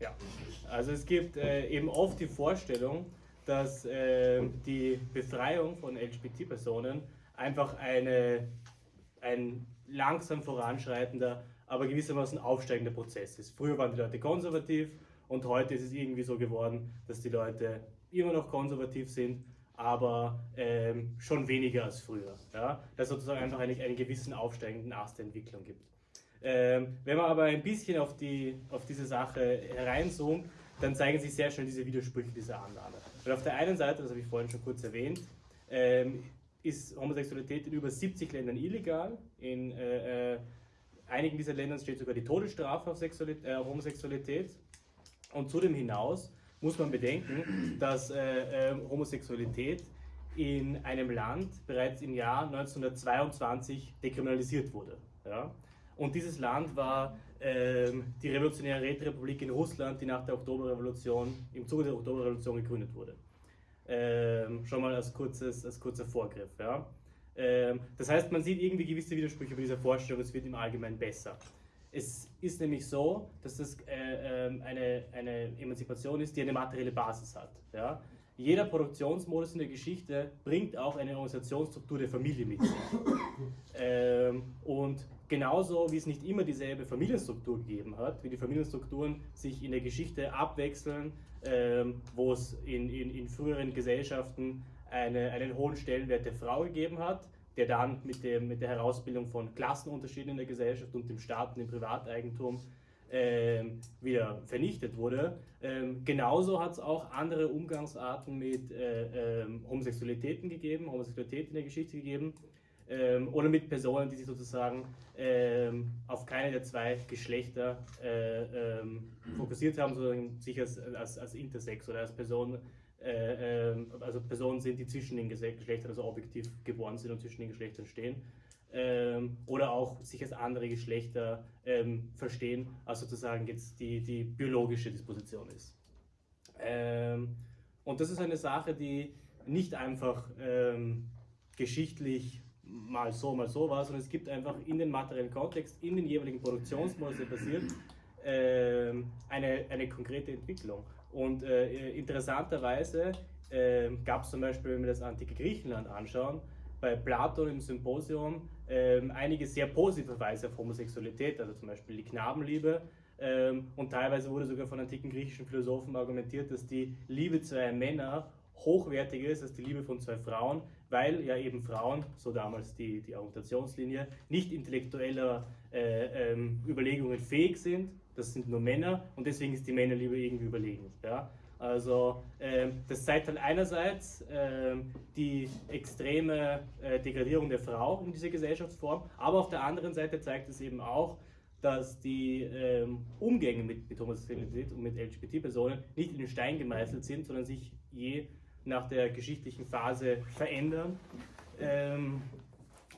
Ja, also es gibt äh, eben oft die Vorstellung, dass äh, die Befreiung von LGBT-Personen einfach eine, ein langsam voranschreitender, aber gewissermaßen aufsteigender Prozess ist. Früher waren die Leute konservativ und heute ist es irgendwie so geworden, dass die Leute immer noch konservativ sind, aber ähm, schon weniger als früher. Ja? Dass es sozusagen einfach einen, einen gewissen aufsteigenden Ast der Entwicklung gibt. Ähm, wenn man aber ein bisschen auf, die, auf diese Sache hereinzoomt, dann zeigen sich sehr schnell diese Widersprüche dieser Annahme. Weil auf der einen Seite, das habe ich vorhin schon kurz erwähnt, ähm, ist Homosexualität in über 70 Ländern illegal. In äh, äh, einigen dieser Ländern steht sogar die Todesstrafe auf äh, Homosexualität. Und zudem hinaus muss man bedenken, dass äh, äh, Homosexualität in einem Land bereits im Jahr 1922 dekriminalisiert wurde. Ja? Und dieses Land war ähm, die Revolutionäre Räterepublik in Russland, die nach der Oktoberrevolution, im Zuge der Oktoberrevolution gegründet wurde. Ähm, schon mal als, kurzes, als kurzer Vorgriff. Ja? Ähm, das heißt, man sieht irgendwie gewisse Widersprüche bei dieser Vorstellung, es wird im Allgemeinen besser. Es ist nämlich so, dass das äh, äh, eine, eine Emanzipation ist, die eine materielle Basis hat. Ja? Jeder Produktionsmodus in der Geschichte bringt auch eine Organisationsstruktur der Familie mit sich. Ähm, und genauso wie es nicht immer dieselbe Familienstruktur gegeben hat, wie die Familienstrukturen sich in der Geschichte abwechseln, ähm, wo es in, in, in früheren Gesellschaften eine, einen hohen Stellenwert der Frau gegeben hat, der dann mit, dem, mit der Herausbildung von Klassenunterschieden in der Gesellschaft und dem Staat und dem Privateigentum ähm, wieder vernichtet wurde. Ähm, genauso hat es auch andere Umgangsarten mit äh, ähm, Homosexualitäten gegeben, Homosexualität in der Geschichte gegeben ähm, oder mit Personen, die sich sozusagen ähm, auf keine der zwei Geschlechter äh, ähm, fokussiert haben, sondern sich als, als, als Intersex oder als Person äh, äh, also Personen sind, die zwischen den Geschlechtern, also objektiv geboren sind und zwischen den Geschlechtern stehen. Ähm, oder auch sich als andere Geschlechter ähm, verstehen, als sozusagen jetzt die, die biologische Disposition ist. Ähm, und das ist eine Sache, die nicht einfach geschichtlich mal so, mal so war, sondern es gibt einfach in den materiellen Kontext, in den jeweiligen Produktionsmodus, passiert, ähm, eine, eine konkrete Entwicklung. Und äh, interessanterweise äh, gab es zum Beispiel, wenn wir das antike Griechenland anschauen, bei Platon im Symposium äh, einige sehr positive Verweise auf Homosexualität, also zum Beispiel die Knabenliebe. Ähm, und teilweise wurde sogar von antiken griechischen Philosophen argumentiert, dass die Liebe zweier Männer hochwertiger ist als die Liebe von zwei Frauen, weil ja eben Frauen, so damals die, die Argumentationslinie, nicht intellektueller äh, ähm, Überlegungen fähig sind, das sind nur Männer und deswegen ist die Männerliebe irgendwie überlegen. Ja? Also ähm, das zeigt halt einerseits ähm, die extreme äh, Degradierung der Frau in dieser Gesellschaftsform, aber auf der anderen Seite zeigt es eben auch, dass die ähm, Umgänge mit, mit Homosexualität und mit LGBT-Personen nicht in den Stein gemeißelt sind, sondern sich je nach der geschichtlichen Phase verändern ähm,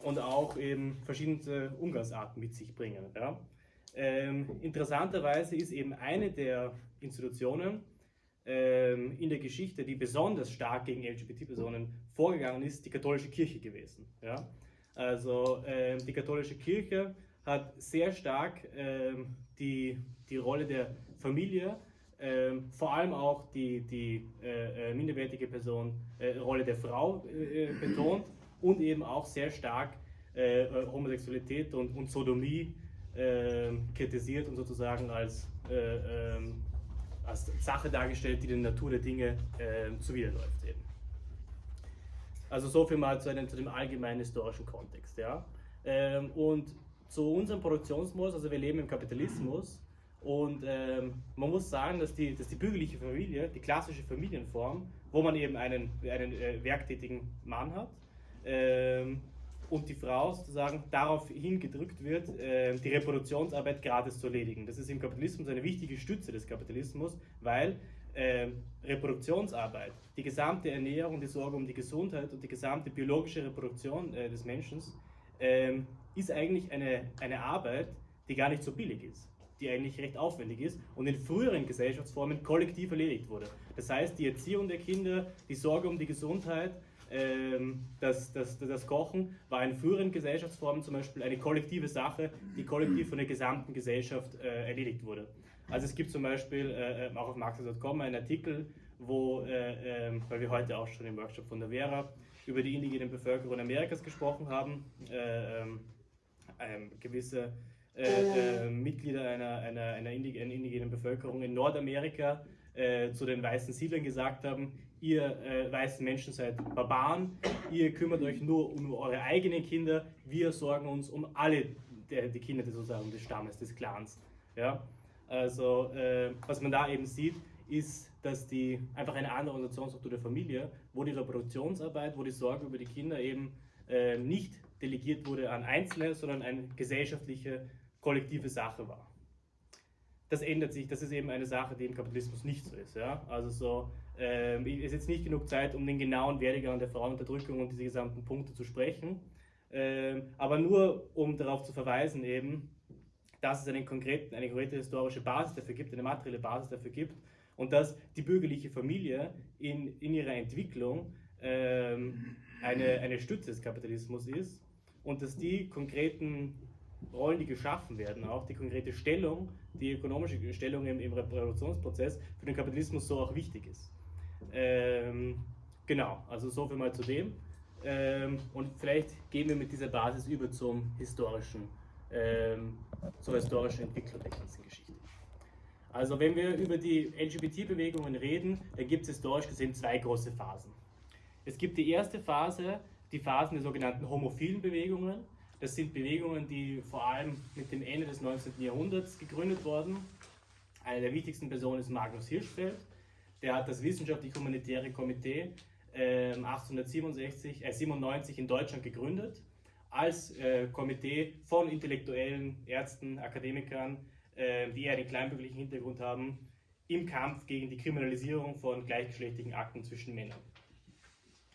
und auch eben verschiedene Umgangsarten mit sich bringen. Ja? Ähm, interessanterweise ist eben eine der Institutionen ähm, in der Geschichte, die besonders stark gegen LGBT-Personen vorgegangen ist, die katholische Kirche gewesen. Ja? Also ähm, die katholische Kirche hat sehr stark ähm, die, die Rolle der Familie, ähm, vor allem auch die, die äh, äh minderwertige Person, äh, Rolle der Frau äh, äh betont und eben auch sehr stark äh, Homosexualität und, und Sodomie äh, kritisiert und sozusagen als, äh, ähm, als Sache dargestellt, die der Natur der Dinge äh, zuwiderläuft. Eben. Also so viel mal zu, einem, zu dem allgemeinen historischen Kontext. Ja? Ähm, und zu unserem Produktionsmodus, also wir leben im Kapitalismus und ähm, man muss sagen, dass die, dass die bürgerliche Familie, die klassische Familienform, wo man eben einen, einen äh, werktätigen Mann hat, ähm, und die Frau sozusagen darauf hingedrückt wird, äh, die Reproduktionsarbeit gratis zu erledigen. Das ist im Kapitalismus eine wichtige Stütze des Kapitalismus, weil äh, Reproduktionsarbeit, die gesamte Ernährung, die Sorge um die Gesundheit und die gesamte biologische Reproduktion äh, des Menschen ähm, ist eigentlich eine, eine Arbeit, die gar nicht so billig ist, die eigentlich recht aufwendig ist und in früheren Gesellschaftsformen kollektiv erledigt wurde. Das heißt, die Erziehung der Kinder, die Sorge um die Gesundheit, ähm, das, das, das Kochen war in früheren Gesellschaftsformen zum Beispiel eine kollektive Sache, die kollektiv von der gesamten Gesellschaft äh, erledigt wurde. Also es gibt zum Beispiel äh, auch auf marxist.com einen Artikel, wo, äh, äh, weil wir heute auch schon im Workshop von der Vera über die indigene Bevölkerung Amerikas gesprochen haben, äh, ähm, ähm, gewisse äh, äh, Mitglieder einer, einer, einer indigenen Bevölkerung in Nordamerika äh, zu den weißen Siedlern gesagt haben, ihr äh, weißen Menschen seid Barbaren, ihr kümmert euch nur um eure eigenen Kinder, wir sorgen uns um alle der, die Kinder sozusagen des Stammes, des Clans. Ja? Also äh, was man da eben sieht, ist, dass die einfach eine andere Organisationsstruktur der Familie, wo die Reproduktionsarbeit, wo die Sorge über die Kinder eben äh, nicht delegiert wurde an Einzelne, sondern eine gesellschaftliche, kollektive Sache war. Das ändert sich, das ist eben eine Sache, die im Kapitalismus nicht so ist. Ja? Also so, äh, es ist jetzt nicht genug Zeit, um den genauen Werdegang der Frauenunterdrückung und diese gesamten Punkte zu sprechen, äh, aber nur um darauf zu verweisen eben, dass es einen konkreten, eine konkrete historische Basis dafür gibt, eine materielle Basis dafür gibt und dass die bürgerliche Familie in, in ihrer Entwicklung ähm, eine, eine Stütze des Kapitalismus ist und dass die konkreten Rollen, die geschaffen werden, auch die konkrete Stellung, die ökonomische Stellung im, im Reproduktionsprozess für den Kapitalismus so auch wichtig ist. Ähm, genau, also so viel mal zu dem. Ähm, und vielleicht gehen wir mit dieser Basis über zum historischen, ähm, zur historischen Entwicklung der ganzen Geschichte. Also wenn wir über die LGBT-Bewegungen reden, dann gibt es historisch gesehen zwei große Phasen. Es gibt die erste Phase, die Phasen der sogenannten homophilen Bewegungen. Das sind Bewegungen, die vor allem mit dem Ende des 19. Jahrhunderts gegründet wurden. Eine der wichtigsten Personen ist Magnus Hirschfeld. Der hat das Wissenschaftlich-Humanitäre Komitee äh, 1867, äh, 97 in Deutschland gegründet, als äh, Komitee von Intellektuellen, Ärzten, Akademikern, äh, die eher den kleinbürgerlichen Hintergrund haben, im Kampf gegen die Kriminalisierung von gleichgeschlechtlichen Akten zwischen Männern.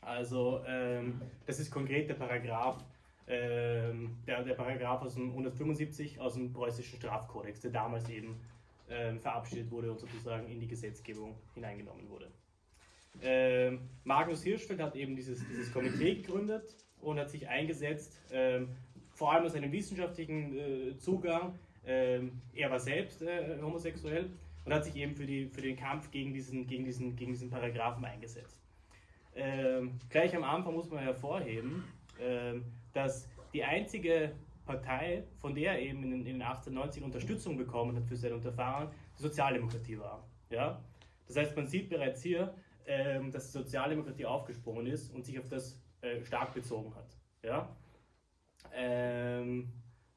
Also ähm, das ist konkret der Paragraph, ähm, der, der Paragraph aus dem 175 aus dem preußischen Strafkodex, der damals eben ähm, verabschiedet wurde und sozusagen in die Gesetzgebung hineingenommen wurde. Ähm, Magnus Hirschfeld hat eben dieses, dieses Komitee gegründet und hat sich eingesetzt, ähm, vor allem aus einem wissenschaftlichen äh, Zugang. Ähm, er war selbst äh, homosexuell und hat sich eben für, die, für den Kampf gegen diesen, gegen diesen, gegen diesen Paragraphen eingesetzt. Gleich am Anfang muss man hervorheben, dass die einzige Partei, von der er eben in, in den 1890 Unterstützung bekommen hat für sein Unterfahren, die Sozialdemokratie war. Ja? Das heißt, man sieht bereits hier, ähm, dass die Sozialdemokratie aufgesprungen ist und sich auf das äh, stark bezogen hat. Ja? Ähm,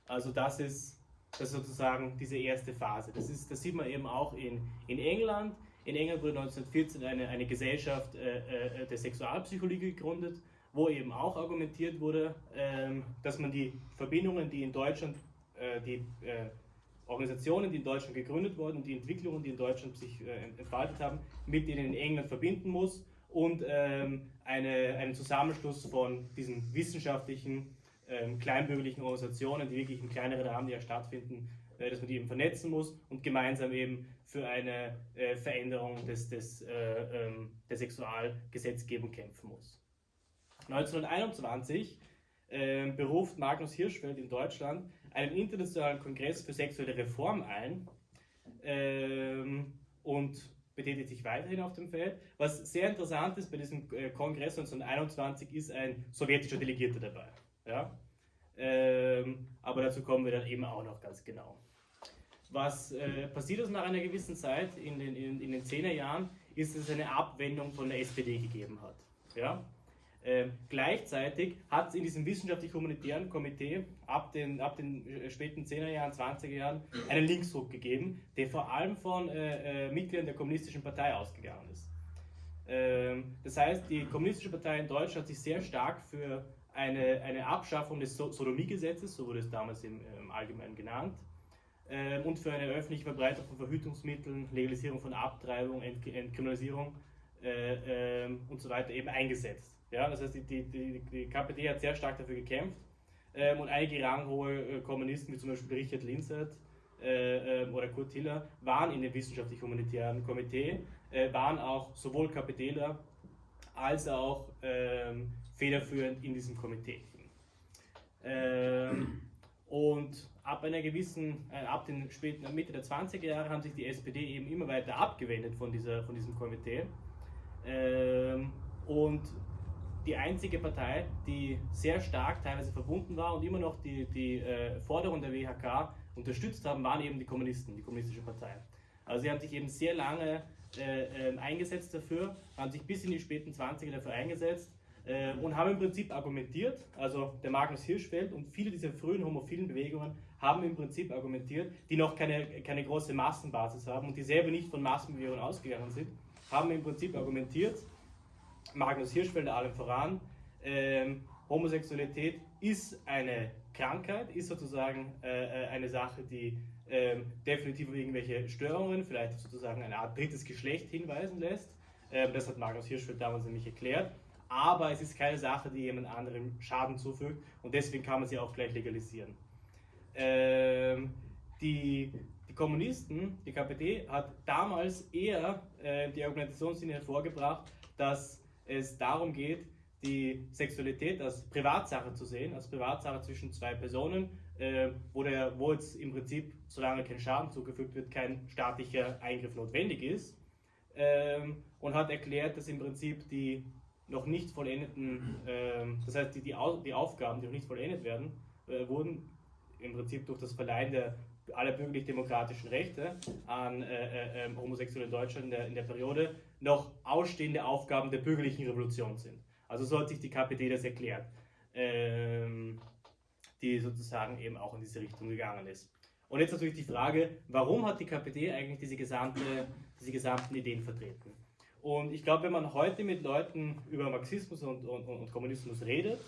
also das ist, das ist sozusagen diese erste Phase. Das, ist, das sieht man eben auch in, in England, in England wurde 1914 eine, eine Gesellschaft äh, äh, der Sexualpsychologie gegründet, wo eben auch argumentiert wurde, ähm, dass man die Verbindungen, die in Deutschland, äh, die äh, Organisationen, die in Deutschland gegründet wurden die Entwicklungen, die in Deutschland sich äh, entfaltet haben, mit denen in England verbinden muss und ähm, eine, einen Zusammenschluss von diesen wissenschaftlichen, ähm, kleinbürgerlichen Organisationen, die wirklich im kleineren Rahmen ja stattfinden, dass man die eben vernetzen muss und gemeinsam eben für eine Veränderung des, des, der Sexualgesetzgebung kämpfen muss. 1921 äh, beruft Magnus Hirschfeld in Deutschland einen internationalen Kongress für sexuelle Reform ein ähm, und betätigt sich weiterhin auf dem Feld. Was sehr interessant ist bei diesem äh, Kongress 1921 ist ein sowjetischer Delegierter dabei. Ja? Ähm, aber dazu kommen wir dann eben auch noch ganz genau. Was äh, passiert ist nach einer gewissen Zeit, in den, in, in den 10er Jahren, ist, dass es eine Abwendung von der SPD gegeben hat. Ja? Äh, gleichzeitig hat es in diesem wissenschaftlich-humanitären Komitee ab den, ab den äh, späten 10er Jahren, 20er Jahren einen Linksdruck gegeben, der vor allem von äh, äh, Mitgliedern der Kommunistischen Partei ausgegangen ist. Ähm, das heißt, die Kommunistische Partei in Deutschland hat sich sehr stark für eine, eine Abschaffung des so Sodomiegesetzes, so wurde es damals im, im Allgemeinen genannt, ähm, und für eine öffentliche Verbreitung von Verhütungsmitteln, Legalisierung von Abtreibung, Ent Entkriminalisierung äh, ähm, und so weiter eben eingesetzt. Ja, das heißt, die, die, die, KPD hat sehr stark dafür gekämpft ähm, und einige ranghohe äh, Kommunisten, wie zum Beispiel Richard Linzert äh, äh, oder Kurt Hiller, waren in dem wissenschaftlich-humanitären Komitee, äh, waren auch sowohl KPDler als auch ähm, federführend in diesem Komitee. Ähm, Und ab einer gewissen, äh, ab den späten Mitte der 20er Jahre haben sich die SPD eben immer weiter abgewendet von, dieser, von diesem Komitee. Ähm, und die einzige Partei, die sehr stark teilweise verbunden war und immer noch die, die äh, Forderung der WHK unterstützt haben, waren eben die Kommunisten, die Kommunistische Partei. Also sie haben sich eben sehr lange äh, äh, eingesetzt dafür, haben sich bis in die späten 20er dafür eingesetzt äh, und haben im Prinzip argumentiert, also der Magnus Hirschfeld und viele dieser frühen homophilen Bewegungen haben im Prinzip argumentiert, die noch keine, keine große Massenbasis haben und die selber nicht von Massenbewegungen ausgegangen sind, haben im Prinzip argumentiert, Magnus Hirschfeld allem voran, ähm, Homosexualität ist eine Krankheit, ist sozusagen äh, äh eine Sache, die ähm, definitiv auf irgendwelche Störungen, vielleicht sozusagen eine Art drittes Geschlecht hinweisen lässt. Ähm, das hat Magnus Hirschfeld damals nämlich erklärt. Aber es ist keine Sache, die jemand anderem Schaden zufügt und deswegen kann man sie auch gleich legalisieren. Ähm, die, die Kommunisten, die KPD, hat damals eher äh, die Argumentationslinie hervorgebracht, dass es darum geht, die Sexualität als Privatsache zu sehen, als Privatsache zwischen zwei Personen, äh, wo, der, wo jetzt im Prinzip, solange kein Schaden zugefügt wird, kein staatlicher Eingriff notwendig ist. Ähm, und hat erklärt, dass im Prinzip die noch nicht vollendeten, ähm, das heißt die, die, die, Aufgaben, die noch nicht vollendet werden, äh, wurden im Prinzip durch das Verleihen der aller bürgerlich-demokratischen Rechte an äh, äh, ähm, Homosexuelle in Deutschland in der, in der Periode noch ausstehende Aufgaben der bürgerlichen Revolution sind. Also so hat sich die KPD das erklärt, ähm, die sozusagen eben auch in diese Richtung gegangen ist. Und jetzt natürlich die Frage, warum hat die KPD eigentlich diese, gesamte, diese gesamten Ideen vertreten? Und ich glaube, wenn man heute mit Leuten über Marxismus und, und, und Kommunismus redet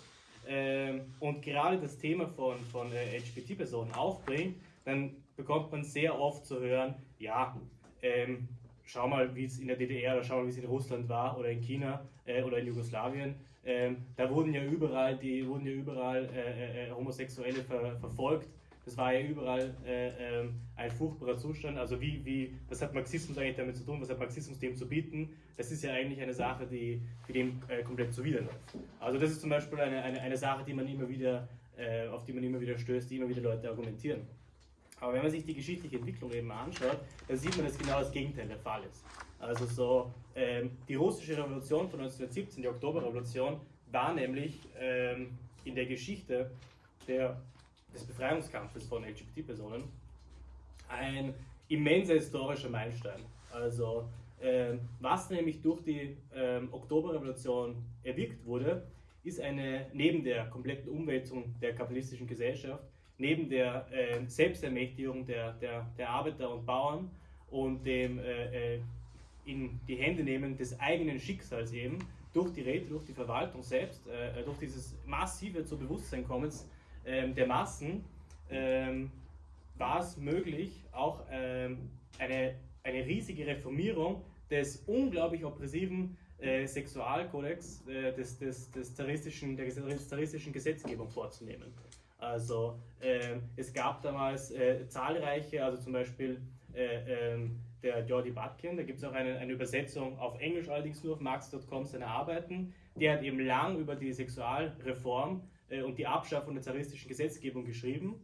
ähm, und gerade das Thema von, von äh, LGBT-Personen aufbringt, dann bekommt man sehr oft zu hören, ja, ähm, schau mal, wie es in der DDR oder schau mal, wie es in Russland war oder in China äh, oder in Jugoslawien. Ähm, da wurden ja überall, die wurden ja überall äh, äh, Homosexuelle ver verfolgt. Das war ja überall äh, ähm, ein furchtbarer Zustand. Also wie, wie, was hat Marxismus eigentlich damit zu tun? Was hat Marxismus dem zu bieten? Das ist ja eigentlich eine Sache, die für dem äh, komplett zuwiderläuft. Also das ist zum Beispiel eine, eine, eine Sache, die man immer wieder, äh, auf die man immer wieder stößt, die immer wieder Leute argumentieren. Aber wenn man sich die geschichtliche Entwicklung eben anschaut, dann sieht man, dass genau das Gegenteil der Fall ist. Also so, ähm, die russische Revolution von 1917, die Oktoberrevolution, war nämlich ähm, in der Geschichte der, des Befreiungskampfes von LGBT-Personen ein immenser historischer Meilenstein. Also ähm, was nämlich durch die ähm, Oktoberrevolution erwirkt wurde, ist eine, neben der kompletten Umwälzung der kapitalistischen Gesellschaft, neben der äh, Selbstermächtigung der, der, der Arbeiter und Bauern und dem äh, äh, in die Hände nehmen des eigenen Schicksals eben durch die Räte, durch die Verwaltung selbst, äh, durch dieses massive zu Bewusstseinkommens ähm, der Massen, ähm, war es möglich, auch ähm, eine, eine riesige Reformierung des unglaublich oppressiven äh, Sexualkodex äh, des, des, des zaristischen, der zaristischen Gesetzgebung vorzunehmen. Also äh, es gab damals äh, zahlreiche, also zum Beispiel äh, ähm, der Jordi Batkin, da gibt es auch eine, eine, Übersetzung auf Englisch, allerdings nur auf marx.com seine Arbeiten. Der hat eben lang über die Sexualreform äh, und die Abschaffung der zaristischen Gesetzgebung geschrieben.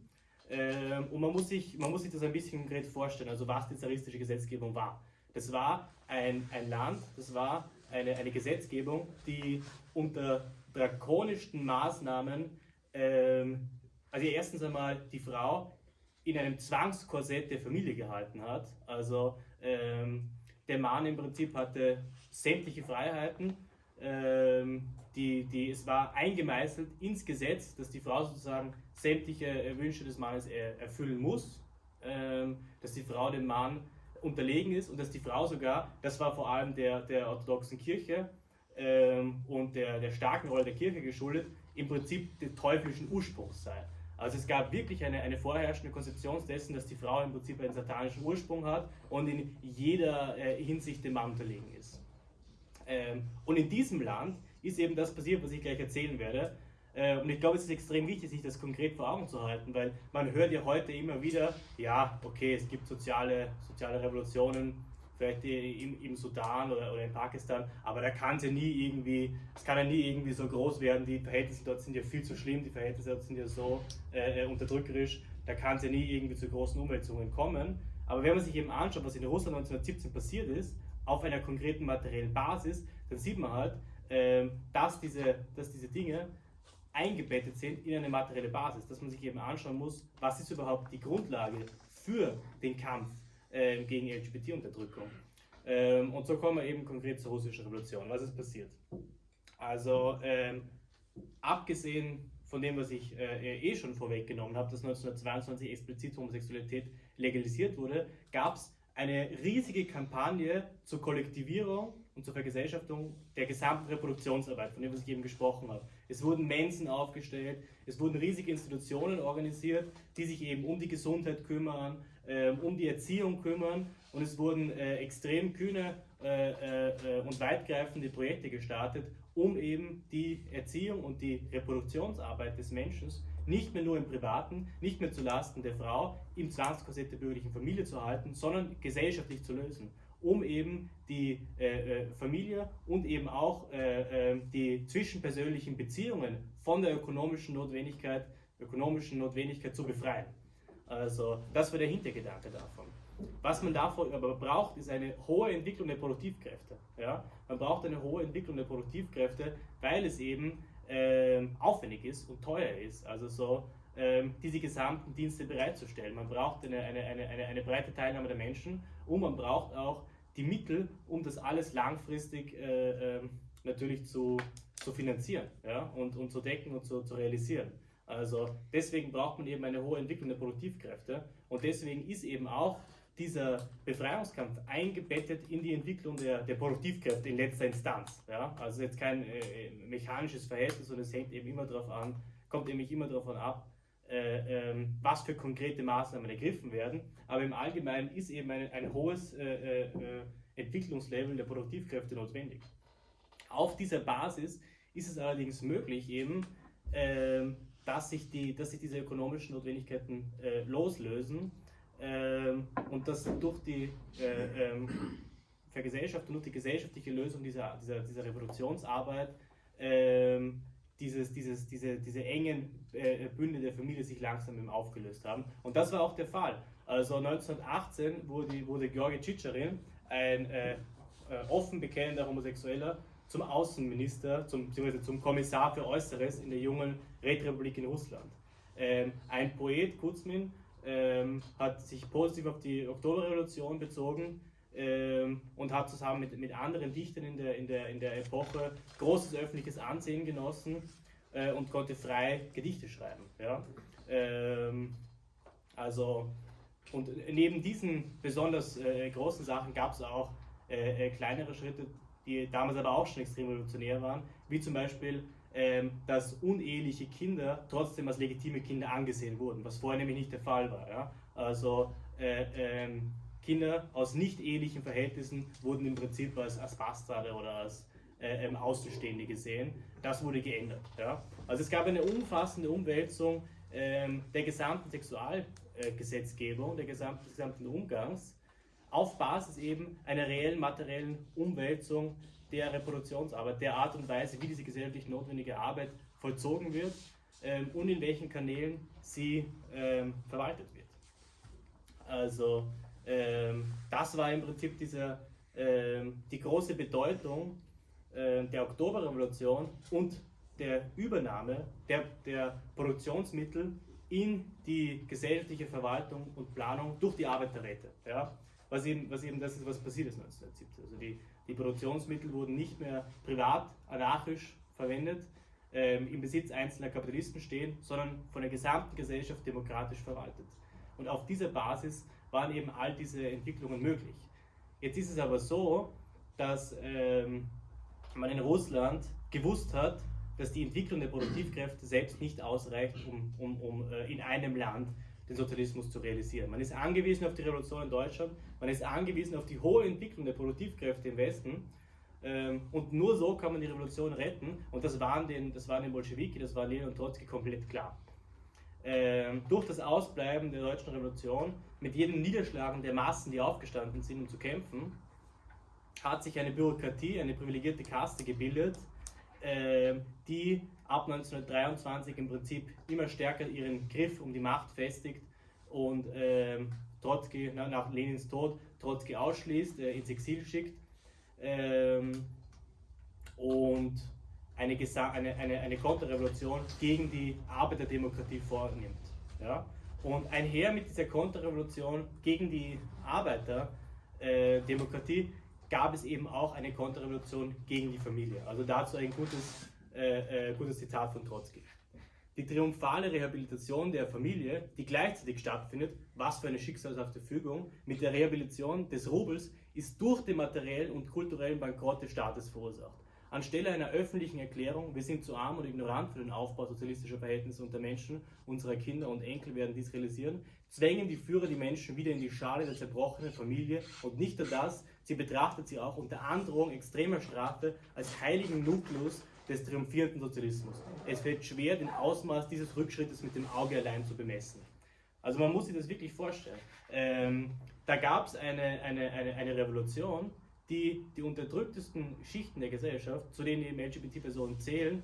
Ähm, und man muss, sich, man muss sich das ein bisschen konkret vorstellen, also was die zaristische Gesetzgebung war. Das war ein, ein Land, das war eine, eine Gesetzgebung, die unter drakonischsten Maßnahmen ähm, also erstens einmal die Frau in einem Zwangskorsett der Familie gehalten hat. Also ähm, der Mann im Prinzip hatte sämtliche Freiheiten. Ähm, die, die, es war eingemeißelt ins Gesetz, dass die Frau sozusagen sämtliche äh, Wünsche des Mannes er, erfüllen muss, ähm, dass die Frau dem Mann unterlegen ist und dass die Frau sogar, das war vor allem der, der orthodoxen Kirche ähm, und der, der starken Rolle der Kirche geschuldet, im Prinzip des teuflischen Ursprungs sei. Also es gab wirklich eine, eine vorherrschende Konzeption dessen, dass die Frau im Prinzip einen satanischen Ursprung hat und in jeder äh, Hinsicht dem Mann unterlegen ist. Ähm, und in diesem Land ist eben das passiert, was ich gleich erzählen werde. Äh, und ich glaube, es ist extrem wichtig, sich das konkret vor Augen zu halten, weil man hört ja heute immer wieder, ja, okay, es gibt soziale, soziale Revolutionen, vielleicht im, im Sudan oder, oder in Pakistan, aber da kann es ja nie irgendwie, es kann ja nie irgendwie so groß werden, die Verhältnisse dort sind ja viel zu schlimm, die Verhältnisse dort sind ja so äh, äh unterdrückerisch, da kann es ja nie irgendwie zu großen Umwälzungen kommen. Aber wenn man sich eben anschaut, was in Russland 1917 passiert ist, auf einer konkreten materiellen Basis, dann sieht man halt, äh, dass, diese, dass diese Dinge eingebettet sind in eine materielle Basis, dass man sich eben anschauen muss, was ist überhaupt die Grundlage für den Kampf äh, gegen LGBT-Unterdrückung. Ähm, und so kommen wir eben konkret zur russischen Revolution. Was ist passiert? Also, ähm, abgesehen von dem, was ich äh, eh schon vorweggenommen habe, dass 1922 explizit Homosexualität legalisiert wurde, gab es eine riesige Kampagne zur Kollektivierung und zur Vergesellschaftung der gesamten Reproduktionsarbeit, von der ich eben gesprochen habe. Es wurden Mensen aufgestellt, es wurden riesige Institutionen organisiert, die sich eben um die Gesundheit kümmern, um die Erziehung kümmern und es wurden äh, extrem kühne äh, äh, und weitgreifende Projekte gestartet, um eben die Erziehung und die Reproduktionsarbeit des Menschen nicht mehr nur im Privaten, nicht mehr zulasten der Frau im Zwangskorsett der bürgerlichen Familie zu halten, sondern gesellschaftlich zu lösen, um eben die äh, Familie und eben auch äh, äh, die zwischenpersönlichen Beziehungen von der ökonomischen Notwendigkeit, ökonomischen Notwendigkeit zu befreien. Also das war der Hintergedanke davon. Was man davor aber braucht, ist eine hohe Entwicklung der Produktivkräfte. Ja? Man braucht eine hohe Entwicklung der Produktivkräfte, weil es eben äh, aufwendig ist und teuer ist. Also so ähm, diese gesamten Dienste bereitzustellen. Man braucht eine, eine, eine, eine, eine breite Teilnahme der Menschen und man braucht auch die Mittel, um das alles langfristig äh, äh, natürlich zu, zu finanzieren ja? und, und zu decken und zu, zu realisieren. Also deswegen braucht man eben eine hohe Entwicklung der Produktivkräfte und deswegen ist eben auch dieser Befreiungskampf eingebettet in die Entwicklung der, der Produktivkräfte in letzter Instanz. Ja? Also jetzt kein äh, mechanisches Verhältnis, sondern es hängt eben immer darauf an, kommt nämlich immer davon ab, äh, äh, was für konkrete Maßnahmen ergriffen werden. Aber im Allgemeinen ist eben ein, ein hohes äh, äh, Entwicklungslevel der Produktivkräfte notwendig. Auf dieser Basis ist es allerdings möglich, eben, ähm, dass, sich die, dass sich diese ökonomischen Notwendigkeiten loslösen ähm, und dass durch die äh, ähm, Vergesellschaftung, durch die gesellschaftliche Lösung dieser, dieser, dieser Revolutionsarbeit ähm, dieses, dieses, diese, diese engen äh, Bünde der Familie sich langsam eben aufgelöst haben. Und das war auch der Fall. Also 1918 wurde, wurde Georgi Tschitscherin, ein äh, äh, offen bekennender Homosexueller, zum Außenminister, zum, beziehungsweise zum Kommissar für Äußeres in der jungen Rätrepublik in Russland. Ähm, ein Poet, Kuzmin, ähm, hat sich positiv auf die Oktoberrevolution bezogen ähm, und hat zusammen mit, mit anderen Dichtern in der, in, der, in der Epoche großes öffentliches Ansehen genossen äh, und konnte frei Gedichte schreiben. Ja? Ähm, also, und neben diesen besonders äh, großen Sachen gab es auch äh, äh, kleinere Schritte, die damals aber auch schon extrem revolutionär waren, wie zum Beispiel dass uneheliche Kinder trotzdem als legitime Kinder angesehen wurden, was vorher nämlich nicht der Fall war. Ja? Also äh, ähm, Kinder aus nicht ehelichen Verhältnissen wurden im Prinzip als, als Bastarde oder als äh, ähm, Außenstehende gesehen. Das wurde geändert. Ja? Also es gab eine umfassende Umwälzung ähm, der gesamten Sexualgesetzgebung, äh, der des gesamten Umgangs auf Basis eben einer reellen materiellen Umwälzung der Reproduktionsarbeit, der Art und Weise, wie diese gesellschaftlich notwendige Arbeit vollzogen wird ähm, und in welchen Kanälen sie ähm, verwaltet wird. Also ähm, das war im Prinzip dieser, ähm, die große Bedeutung äh, der Oktoberrevolution und der Übernahme der, der Produktionsmittel in die gesellschaftliche Verwaltung und Planung durch die Arbeiterräte. Ja? Was, eben, was eben das ist, was passiert ist 1970. Also die die Produktionsmittel wurden nicht mehr privat, anarchisch verwendet, ähm, im Besitz einzelner Kapitalisten stehen, sondern von der gesamten Gesellschaft demokratisch verwaltet. Und auf dieser Basis waren eben all diese Entwicklungen möglich. Jetzt ist es aber so, dass ähm, man in Russland gewusst hat, dass die Entwicklung der Produktivkräfte selbst nicht ausreicht, um, um, um äh, in einem Land den Sozialismus zu realisieren. Man ist angewiesen auf die Revolution in Deutschland, man ist angewiesen auf die hohe Entwicklung der Produktivkräfte im Westen ähm, und nur so kann man die Revolution retten und das waren den, das waren den Bolschewiki, das war Lenin und Trotzki komplett klar. Ähm, durch das Ausbleiben der deutschen Revolution, mit jedem Niederschlagen der Massen, die aufgestanden sind, um zu kämpfen, hat sich eine Bürokratie, eine privilegierte Kaste gebildet, äh, die ab 1923 im Prinzip immer stärker ihren Griff um die Macht festigt und äh, Trotzki na, nach Lenins Tod Trotzki ausschließt, äh, ins Exil schickt ähm, und eine, eine, eine, eine Konterrevolution gegen die Arbeiterdemokratie vornimmt. Ja? Und einher mit dieser Konterrevolution gegen die Arbeiterdemokratie gab es eben auch eine Konterrevolution gegen die Familie. Also dazu ein gutes, äh, äh, gutes Zitat von Trotzki. Die triumphale Rehabilitation der Familie, die gleichzeitig stattfindet, was für eine schicksalshafte Fügung, mit der Rehabilitation des Rubels ist durch den materiellen und kulturellen Bankrott des Staates verursacht. Anstelle einer öffentlichen Erklärung, wir sind zu arm und ignorant für den Aufbau sozialistischer Verhältnisse unter Menschen, unsere Kinder und Enkel werden dies realisieren, zwängen die Führer die Menschen wieder in die Schale der zerbrochenen Familie und nicht nur das, sie betrachtet sie auch unter Androhung extremer Strafe als heiligen Nukleus des triumphierenden Sozialismus. Es fällt schwer, den Ausmaß dieses Rückschrittes mit dem Auge allein zu bemessen. Also man muss sich das wirklich vorstellen. Ähm, da gab es eine, eine, eine, eine Revolution, die die unterdrücktesten Schichten der Gesellschaft, zu denen eben LGBT-Personen zählen,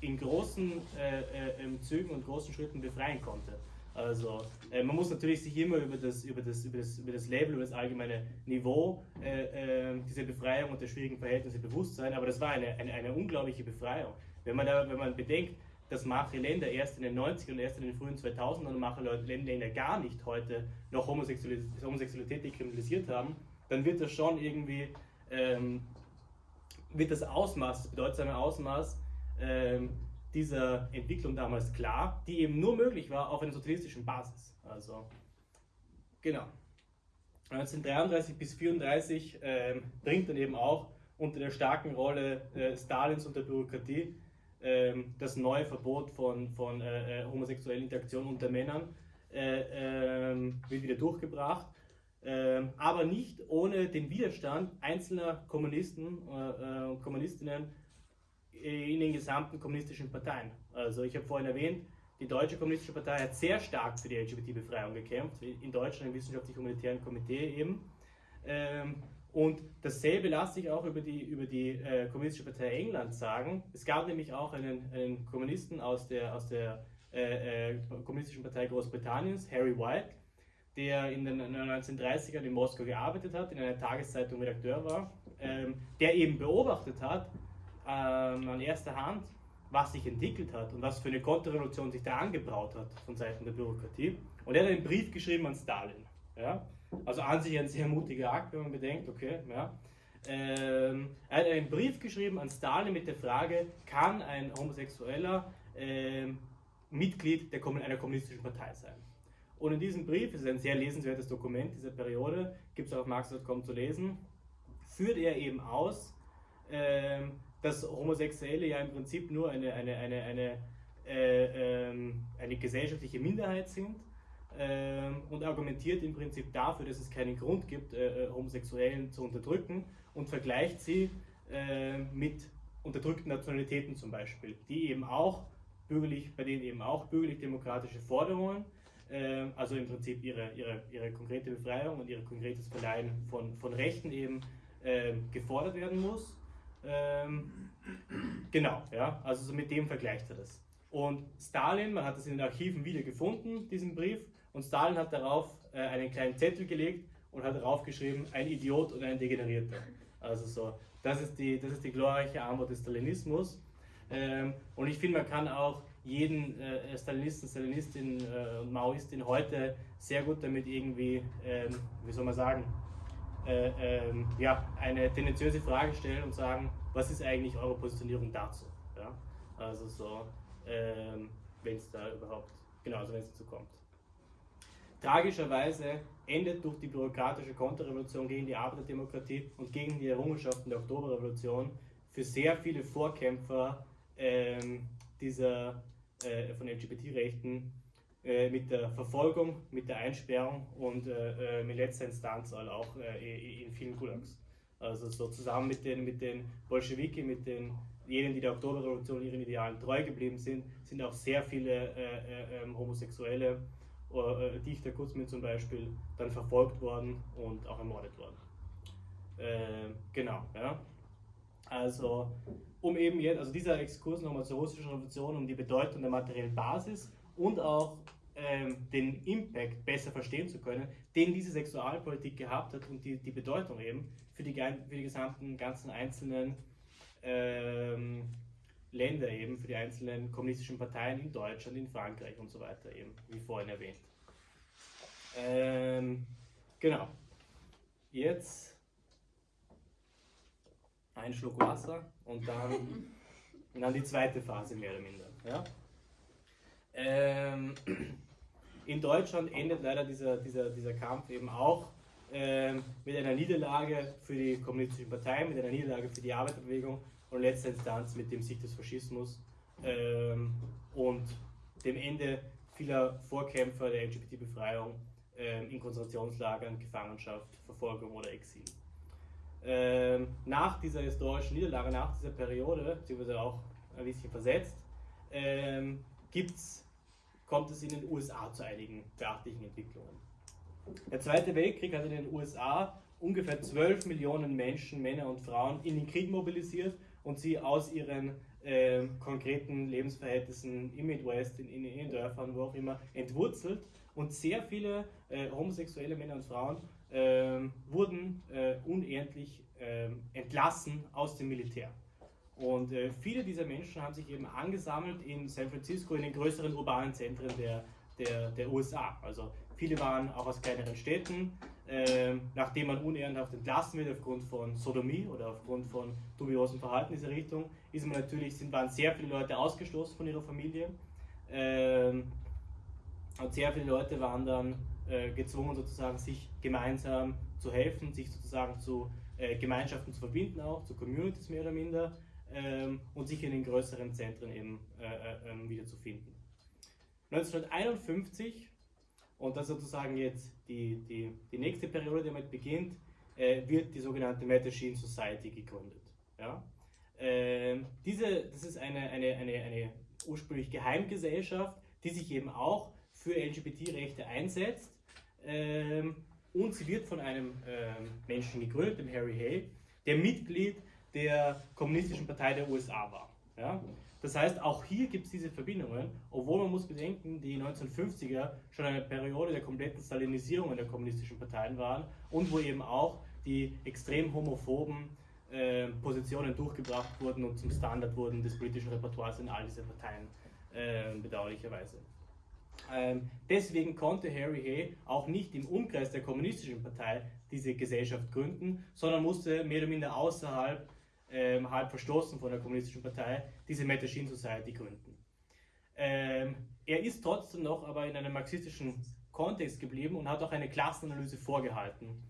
in großen äh, äh, Zügen und großen Schritten befreien konnte. Also äh, man muss natürlich sich immer über das, über das, über das, über das Level, über das allgemeine Niveau äh, äh, dieser Befreiung und der schwierigen Verhältnisse bewusst sein, aber das war eine, eine, eine unglaubliche Befreiung. Wenn man, da, wenn man bedenkt, dass manche Länder erst in den 90ern und erst in den frühen 2000ern und manche Länder gar nicht heute noch Homosexualität, Homosexualität dekriminalisiert haben, dann wird das schon irgendwie, ähm, wird das Ausmaß, das bedeutsame Ausmaß ähm, dieser Entwicklung damals klar, die eben nur möglich war auf einer sozialistischen Basis. Also, genau. 1933 bis 1934 ähm, bringt dann eben auch unter der starken Rolle äh, Stalins und der Bürokratie ähm, das neue Verbot von, von äh, äh homosexuellen Interaktionen unter Männern äh, ähm, wird wieder durchgebracht ähm, aber nicht ohne den Widerstand einzelner Kommunisten äh, und Kommunistinnen in den gesamten kommunistischen Parteien. Also ich habe vorhin erwähnt, die Deutsche Kommunistische Partei hat sehr stark für die LGBT-Befreiung gekämpft, in Deutschland im Wissenschaftlich-Humanitären Komitee eben. Ähm, und dasselbe lasse ich auch über die, über die äh, Kommunistische Partei England sagen. Es gab nämlich auch einen, einen Kommunisten aus der, aus der äh, äh, Kommunistischen Partei Großbritanniens, Harry White, der in den 1930ern in Moskau gearbeitet hat, in einer Tageszeitung Redakteur war, ähm, der eben beobachtet hat ähm, an erster Hand, was sich entwickelt hat und was für eine Konterrevolution sich da angebraut hat von Seiten der Bürokratie. Und er hat einen Brief geschrieben an Stalin. Ja? Also an sich ein sehr mutiger Akt, wenn man bedenkt, okay, ja. Ähm, er hat einen Brief geschrieben an Stalin mit der Frage, kann ein Homosexueller ähm, Mitglied der, einer kommunistischen Partei sein? Und in diesem Brief, es ist ein sehr lesenswertes Dokument dieser Periode, gibt es auf marx.com zu lesen, führt er eben aus, äh, dass Homosexuelle ja im Prinzip nur eine, eine, eine, eine, äh, äh, eine gesellschaftliche Minderheit sind ähm, und argumentiert im Prinzip dafür, dass es keinen Grund gibt, äh, äh, Homosexuellen zu unterdrücken und vergleicht sie äh, mit unterdrückten Nationalitäten zum Beispiel, die eben auch bürgerlich, bei denen eben auch bürgerlich-demokratische Forderungen äh, also im Prinzip ihre, ihre, ihre konkrete Befreiung und ihr konkretes Verleihen von, von Rechten eben äh, gefordert werden muss. Ähm, genau, ja, also so mit dem vergleicht er das. Und Stalin, man hat das in den Archiven wieder gefunden, diesen Brief, und Stalin hat darauf äh, einen kleinen Zettel gelegt und hat darauf geschrieben, ein Idiot und ein Degenerierter. Also so, das ist die, das ist die glorreiche Antwort des Stalinismus. Ähm, und ich finde, man kann auch jeden äh, Stalinisten, Stalinistin äh, und Maoistin heute sehr gut damit irgendwie, ähm, wie soll man sagen, äh, ähm, ja, eine tendenziöse Frage stellen und sagen, was ist eigentlich eure Positionierung dazu? Ja? Also so, ähm, wenn es da überhaupt, genau, also wenn es dazu kommt. Tragischerweise endet durch die bürokratische Konterrevolution gegen die Arbeiterdemokratie und gegen die Errungenschaften der Oktoberrevolution für sehr viele Vorkämpfer ähm, dieser äh, von LGBT-Rechten mit der Verfolgung, mit der Einsperrung und äh, äh mit letzter Instanz auch äh, in vielen Gulags. Also so zusammen mit den, mit den Bolschewiki, mit den jenen, die der Oktoberrevolution ihren Idealen treu geblieben sind, sind auch sehr viele äh, ähm, Homosexuelle, Dichter Kutzmin zum Beispiel, dann verfolgt worden und auch ermordet worden. Äh, genau, ja. Also, um eben jetzt, also dieser Exkurs nochmal zur russischen Revolution, um die Bedeutung der materiellen Basis und auch ähm, den Impact besser verstehen zu können, den diese Sexualpolitik gehabt hat und die, die Bedeutung eben für die, für die gesamten ganzen einzelnen ähm, Länder eben, für die einzelnen kommunistischen Parteien in Deutschland, in Frankreich und so weiter eben, wie vorhin erwähnt. Ähm, genau. Jetzt ein Schluck Wasser und dann, und dann die zweite Phase mehr oder minder. Ja? Ähm, in Deutschland endet leider dieser, dieser, dieser Kampf eben auch ähm, mit einer Niederlage für die kommunistischen Parteien, mit einer Niederlage für die Arbeiterbewegung und letzter Instanz mit dem Sieg des Faschismus ähm, und dem Ende vieler Vorkämpfer der LGBT-Befreiung ähm, in Konzentrationslagern, Gefangenschaft, Verfolgung oder Exil. Ähm, nach dieser historischen Niederlage, nach dieser Periode, beziehungsweise auch ein bisschen versetzt, ähm, gibt's, kommt es in den USA zu einigen beachtlichen Entwicklungen. Der Zweite Weltkrieg hat in den USA ungefähr 12 Millionen Menschen, Männer und Frauen in den Krieg mobilisiert und sie aus ihren äh, konkreten Lebensverhältnissen im Midwest, in, in, in Dörfern, wo auch immer, entwurzelt. Und sehr viele äh, homosexuelle Männer und Frauen äh, wurden äh, unendlich ähm, entlassen aus dem Militär. Und äh, viele dieser Menschen haben sich eben angesammelt in San Francisco, in den größeren urbanen Zentren der, der, der USA. Also viele waren auch aus kleineren Städten, äh, nachdem man unehrenhaft entlassen wird aufgrund von Sodomie oder aufgrund von dubiosem Verhalten in dieser Richtung, ist man natürlich, sind, waren sehr viele Leute ausgestoßen von ihrer Familie. Ähm, und sehr viele Leute waren dann äh, gezwungen, sozusagen sich gemeinsam zu helfen, sich sozusagen zu äh, Gemeinschaften zu verbinden, auch zu Communities mehr oder minder ähm, und sich in den größeren Zentren eben äh, äh ähm, wiederzufinden. 1951 und das sozusagen jetzt die, die, die nächste Periode, die damit beginnt, äh, wird die sogenannte Metachine Society gegründet. Ja? Ähm, diese, das ist eine, eine, eine, eine ursprünglich Geheimgesellschaft, die sich eben auch für LGBT-Rechte einsetzt. Ähm, und sie wird von einem ähm, Menschen gegründet, dem Harry Hay, der Mitglied der Kommunistischen Partei der USA war. Ja? Das heißt, auch hier gibt es diese Verbindungen, obwohl man muss bedenken, die 1950er schon eine Periode der kompletten Stalinisierung der kommunistischen Parteien waren und wo eben auch die extrem homophoben äh, Positionen durchgebracht wurden und zum Standard wurden des politischen Repertoires in all diese Parteien, äh, bedauerlicherweise. Ähm, deswegen konnte Harry Hay auch nicht im Umkreis der kommunistischen Partei diese Gesellschaft gründen, sondern musste mehr oder minder außerhalb ähm, halb verstoßen von der Kommunistischen Partei, diese Metachine Society gründen. Ähm, er ist trotzdem noch aber in einem marxistischen Kontext geblieben und hat auch eine Klassenanalyse vorgehalten,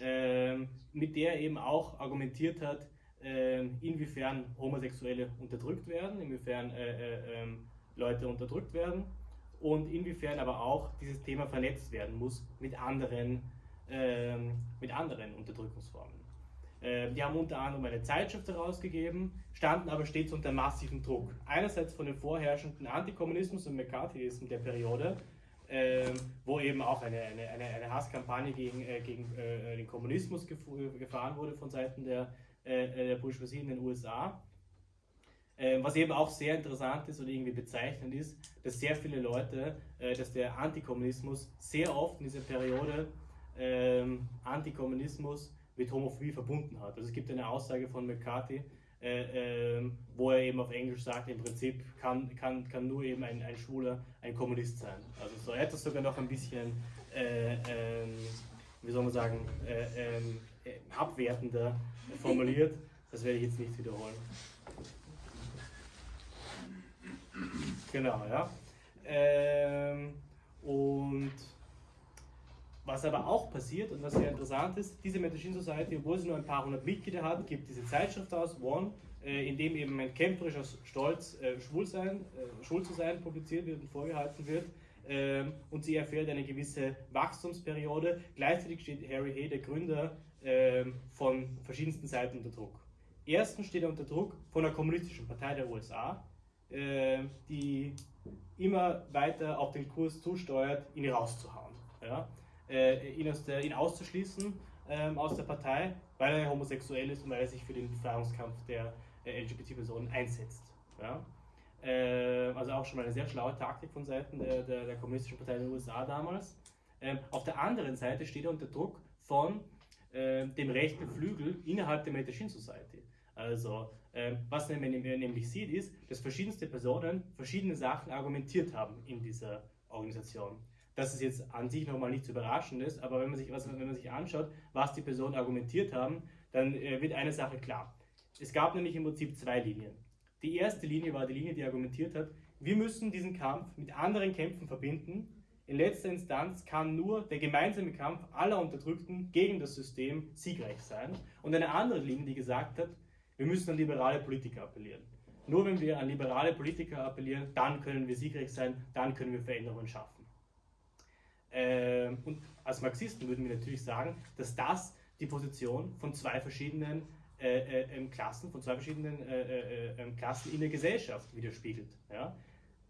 ähm, mit der er eben auch argumentiert hat, ähm, inwiefern Homosexuelle unterdrückt werden, inwiefern äh, äh, ähm, Leute unterdrückt werden und inwiefern aber auch dieses Thema vernetzt werden muss mit anderen, ähm, mit anderen Unterdrückungsformen. Äh, die haben unter anderem eine Zeitschrift herausgegeben, standen aber stets unter massivem Druck. Einerseits von dem vorherrschenden Antikommunismus und McCarthyismus der Periode, äh, wo eben auch eine, eine, eine, Hasskampagne gegen, äh, gegen äh, den Kommunismus gefahren wurde von Seiten der, der Bourgeoisie in den USA. Äh, was eben auch sehr interessant ist oder irgendwie bezeichnend ist, dass sehr viele Leute, dass der Antikommunismus sehr oft in dieser Periode ähm, Antikommunismus mit Homophobie verbunden hat. Also es gibt eine Aussage von McCarthy, äh, äh, wo er eben auf Englisch sagt, im Prinzip kann, kann, kann nur eben ein, ein Schwuler ein Kommunist sein. Also so etwas sogar noch ein bisschen, äh, ähm, wie soll man sagen, äh, ähm, äh, abwertender formuliert. Das werde ich jetzt nicht wiederholen. Genau, ja. Ähm, und was aber auch passiert und was sehr interessant ist, diese Medicine Society, obwohl sie nur ein paar hundert Mitglieder hat, gibt diese Zeitschrift aus, One, äh, in dem eben ein kämpferischer Stolz, äh, schwul, sein, äh, schwul zu sein, publiziert wird und vorgehalten wird. Ähm, und sie erfährt eine gewisse Wachstumsperiode. Gleichzeitig steht Harry Hay, der Gründer, ähm, von verschiedensten Seiten unter Druck. Erstens steht er unter Druck von der Kommunistischen Partei der USA, äh, die immer weiter auf den Kurs zusteuert, ihn rauszuhauen. Ja? Äh, ihn, der, ihn auszuschließen ähm, aus der Partei, weil er homosexuell ist und weil er sich für den Befreiungskampf der äh, LGBT-Personen einsetzt. Ja? Äh, also auch schon mal eine sehr schlaue Taktik von Seiten der, der, der Kommunistischen Partei in den USA damals. Ähm, auf der anderen Seite steht er unter Druck von äh, dem rechten Flügel innerhalb der Medellin Society. Also, äh, was man nämlich sieht, ist, dass verschiedenste Personen verschiedene Sachen argumentiert haben in dieser Organisation. Das ist jetzt an sich nochmal nichts Überraschendes, aber wenn man sich, was, wenn man sich anschaut, was die Personen argumentiert haben, dann äh, wird eine Sache klar. Es gab nämlich im Prinzip zwei Linien. Die erste Linie war die Linie, die argumentiert hat, wir müssen diesen Kampf mit anderen Kämpfen verbinden. In letzter Instanz kann nur der gemeinsame Kampf aller Unterdrückten gegen das System siegreich sein. Und eine andere Linie, die gesagt hat, wir müssen an liberale Politiker appellieren. Nur wenn wir an liberale Politiker appellieren, dann können wir siegreich sein, dann können wir Veränderungen schaffen. Ähm, und als Marxisten würden wir natürlich sagen, dass das die Position von zwei verschiedenen äh, äh, ähm, Klassen, von zwei verschiedenen äh, äh, äh ähm, Klassen in der Gesellschaft widerspiegelt. Ja?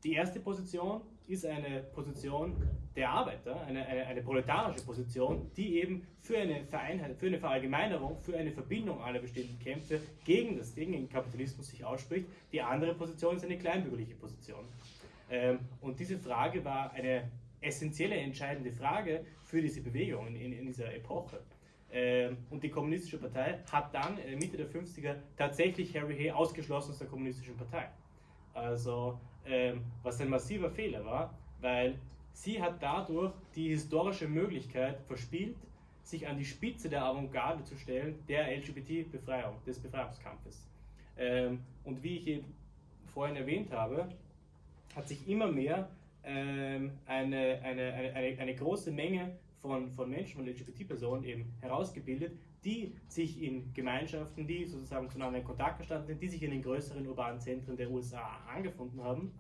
Die erste Position ist eine Position der Arbeiter, eine, eine, eine, proletarische Position, die eben für eine Vereinheit, für eine Verallgemeinerung, für eine Verbindung aller bestehenden Kämpfe gegen, das, gegen den Kapitalismus sich ausspricht. Die andere Position ist eine kleinbürgerliche Position. Ähm, und diese Frage war eine essentielle, entscheidende Frage für diese Bewegung in, in, in dieser Epoche. Ähm, und die Kommunistische Partei hat dann äh, Mitte der 50er tatsächlich Harry Hay ausgeschlossen aus der Kommunistischen Partei. Also, ähm, was ein massiver Fehler war, weil sie hat dadurch die historische Möglichkeit verspielt, sich an die Spitze der Avantgarde zu stellen, der LGBT-Befreiung, des Befreiungskampfes. Ähm, und wie ich eben vorhin erwähnt habe, hat sich immer mehr eine, eine, eine, eine, eine große Menge von, von Menschen, von LGBT-Personen eben herausgebildet, die sich in Gemeinschaften, die sozusagen zueinander in Kontakt gestanden sind, die sich in den größeren urbanen Zentren der USA angefunden haben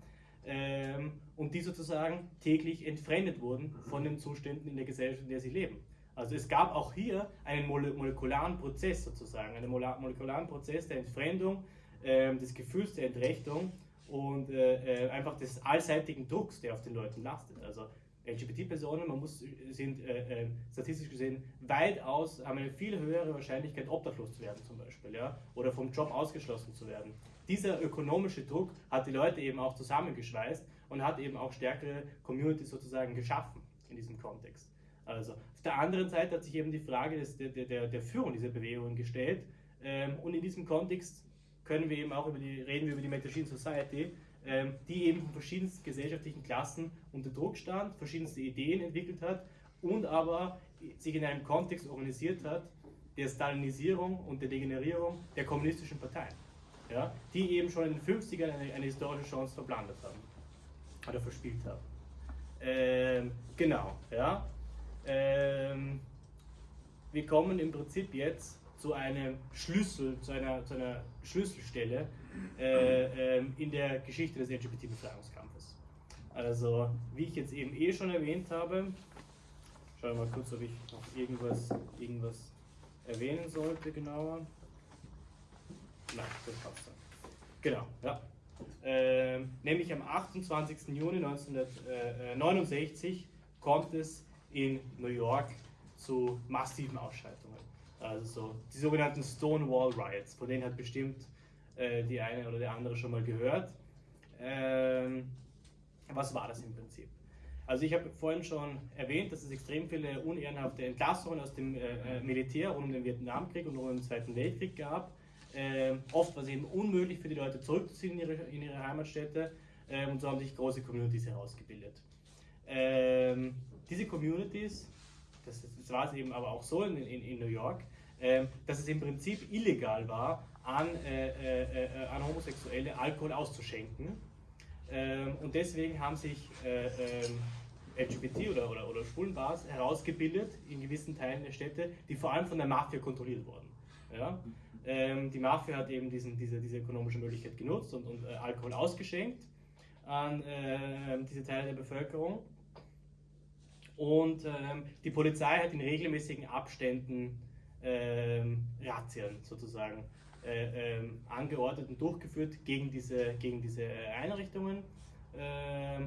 ähm, und die sozusagen täglich entfremdet wurden von den Zuständen in der Gesellschaft, in der sie leben. Also es gab auch hier einen molekularen Prozess sozusagen, einen molekularen Prozess der Entfremdung, äh, des Gefühls der Entrechtung und äh, äh, einfach des allseitigen Drucks, der auf den Leuten lastet. Also LGBT-Personen, man muss, sind äh, äh, statistisch gesehen weitaus, haben eine viel höhere Wahrscheinlichkeit, obdachlos zu werden zum Beispiel, ja, oder vom Job ausgeschlossen zu werden. Dieser ökonomische Druck hat die Leute eben auch zusammengeschweißt und hat eben auch stärkere Communities sozusagen geschaffen in diesem Kontext. Also auf der anderen Seite hat sich eben die Frage des, der, der, der Führung dieser Bewegung gestellt ähm, und in diesem Kontext können wir eben auch über die, reden wir über die Machine Society, ähm, die eben von verschiedensten gesellschaftlichen Klassen unter Druck stand, verschiedenste Ideen entwickelt hat und aber sich in einem Kontext organisiert hat, der Stalinisierung und der Degenerierung der kommunistischen Parteien, ja, die eben schon in den 50ern eine, eine historische Chance verblandet haben oder verspielt haben. Ähm, genau, ja. Ähm, wir kommen im Prinzip jetzt zu einem Schlüssel, zu einer, zu einer Schlüsselstelle äh, äh, in der Geschichte des LGBT-Befreiungskampfes. Also, wie ich jetzt eben eh schon erwähnt habe, schauen wir mal kurz, ob ich noch irgendwas, irgendwas erwähnen sollte genauer. Nein, das passt dann. Genau, ja. Äh, nämlich am 28. Juni 1969 kommt es in New York zu massiven Ausschreitungen. Also so die sogenannten Stonewall Riots, von denen hat bestimmt äh, die eine oder der andere schon mal gehört. Ähm, was war das im Prinzip? Also ich habe vorhin schon erwähnt, dass es extrem viele unehrenhafte Entlassungen aus dem äh, äh Militär rund um den Vietnamkrieg und rund um den Zweiten Weltkrieg gab. Ähm, oft war es eben unmöglich für die Leute zurückzuziehen in ihre, in ihre Heimatstädte äh, und so haben sich große Communities herausgebildet. Ähm, diese Communities das, das war es eben aber auch so in, in, in New York, äh, dass es im Prinzip illegal war, an, äh, äh, äh an Homosexuelle Alkohol auszuschenken. Ähm, und deswegen haben sich äh, ähm, LGBT oder, oder, oder Schwulenbars herausgebildet in gewissen Teilen der Städte, die vor allem von der Mafia kontrolliert wurden. Ja? Ähm, die Mafia hat eben diesen, diese, diese ökonomische Möglichkeit genutzt und, und äh, Alkohol ausgeschenkt an äh, diese Teile der Bevölkerung. Und ähm, die Polizei hat in regelmäßigen Abständen ähm, Razzien sozusagen äh, ähm, angeordnet und durchgeführt gegen diese, gegen diese äh, Einrichtungen, äh,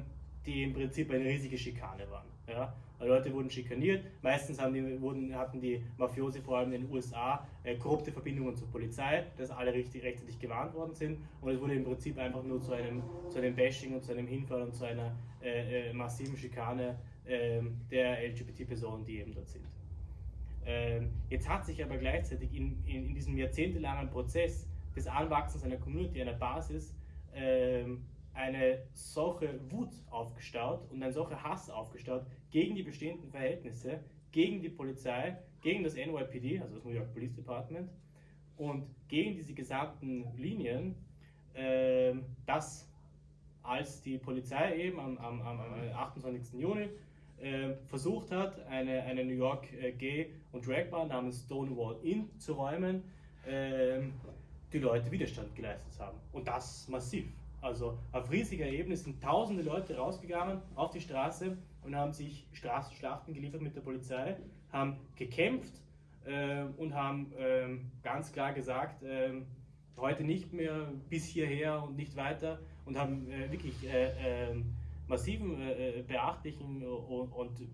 die im Prinzip eine riesige Schikane waren. Ja? Leute wurden schikaniert, meistens haben die, wurden, hatten die Mafiosi vor allem in den USA äh, korrupte Verbindungen zur Polizei, dass alle richtig, rechtzeitig gewarnt worden sind und es wurde im Prinzip einfach nur zu einem, zu einem Bashing und zu einem Hinfall und zu einer äh, äh, massiven Schikane der LGBT-Personen, die eben dort sind. Ähm, jetzt hat sich aber gleichzeitig in, in, in diesem jahrzehntelangen Prozess des Anwachsens einer Community, einer Basis, ähm, eine solche Wut aufgestaut und ein solcher Hass aufgestaut gegen die bestehenden Verhältnisse, gegen die Polizei, gegen das NYPD, also das New York Police Department, und gegen diese gesamten Linien, dass als die Polizei eben am, am, am 28. Juni äh, versucht hat, eine, eine New York äh, Gay- und Dragbar namens Stonewall Inn zu räumen, äh, die Leute Widerstand geleistet haben. Und das massiv. Also auf riesiger Ebene sind tausende Leute rausgegangen auf die Straße und haben sich Straßenschlachten geliefert mit der Polizei, haben gekämpft äh, und haben äh, ganz klar gesagt, äh, heute nicht mehr bis hierher und nicht weiter und haben äh, wirklich äh, ähm, massiven, äh, beachtlichen und, und,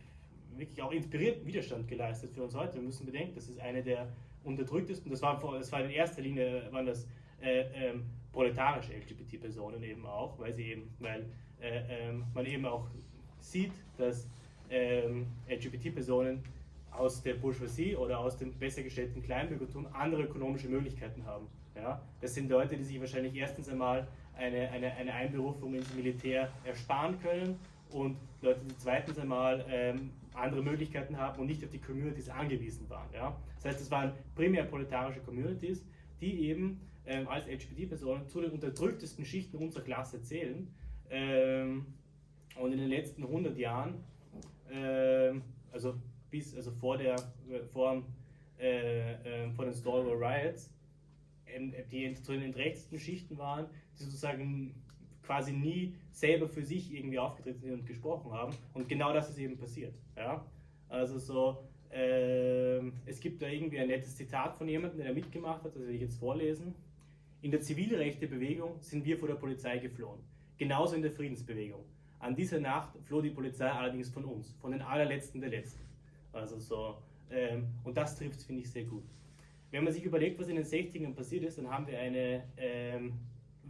wirklich auch inspirierten Widerstand geleistet für uns heute. Wir müssen bedenken, das ist eine der unterdrücktesten, das war, das war in erster Linie, waren das ähm, proletarische LGBT-Personen eben auch, weil sie eben, weil äh, ähm, man eben auch sieht, dass ähm, LGBT-Personen aus der Bourgeoisie oder aus dem besser gestellten Kleinbürgertum andere ökonomische Möglichkeiten haben. Ja? Das sind Leute, die sich wahrscheinlich erstens einmal eine, eine, eine Einberufung ins Militär ersparen können und Leute, die zweitens einmal ähm, andere Möglichkeiten haben und nicht auf die Communities angewiesen waren. Ja? Das heißt, es waren primär proletarische Communities, die eben ähm, als LGBT-Personen zu den unterdrücktesten Schichten unserer Klasse zählen. Ähm, und in den letzten 100 Jahren, ähm, also bis also vor, der, vor, äh, äh, vor den Stonewall Riots, ähm, die zu den entrechtesten Schichten waren, die sozusagen quasi nie selber für sich irgendwie aufgetreten sind und gesprochen haben. Und genau das ist eben passiert. Ja? Also so, äh, es gibt da irgendwie ein nettes Zitat von jemandem, der da mitgemacht hat, das werde ich jetzt vorlesen. In der Zivilrechtebewegung sind wir vor der Polizei geflohen. Genauso in der Friedensbewegung. An dieser Nacht floh die Polizei allerdings von uns, von den allerletzten der Letzten. Also so, ähm, und das trifft, finde ich, sehr gut. Wenn man sich überlegt, was in den 60ern passiert ist, dann haben wir eine ähm,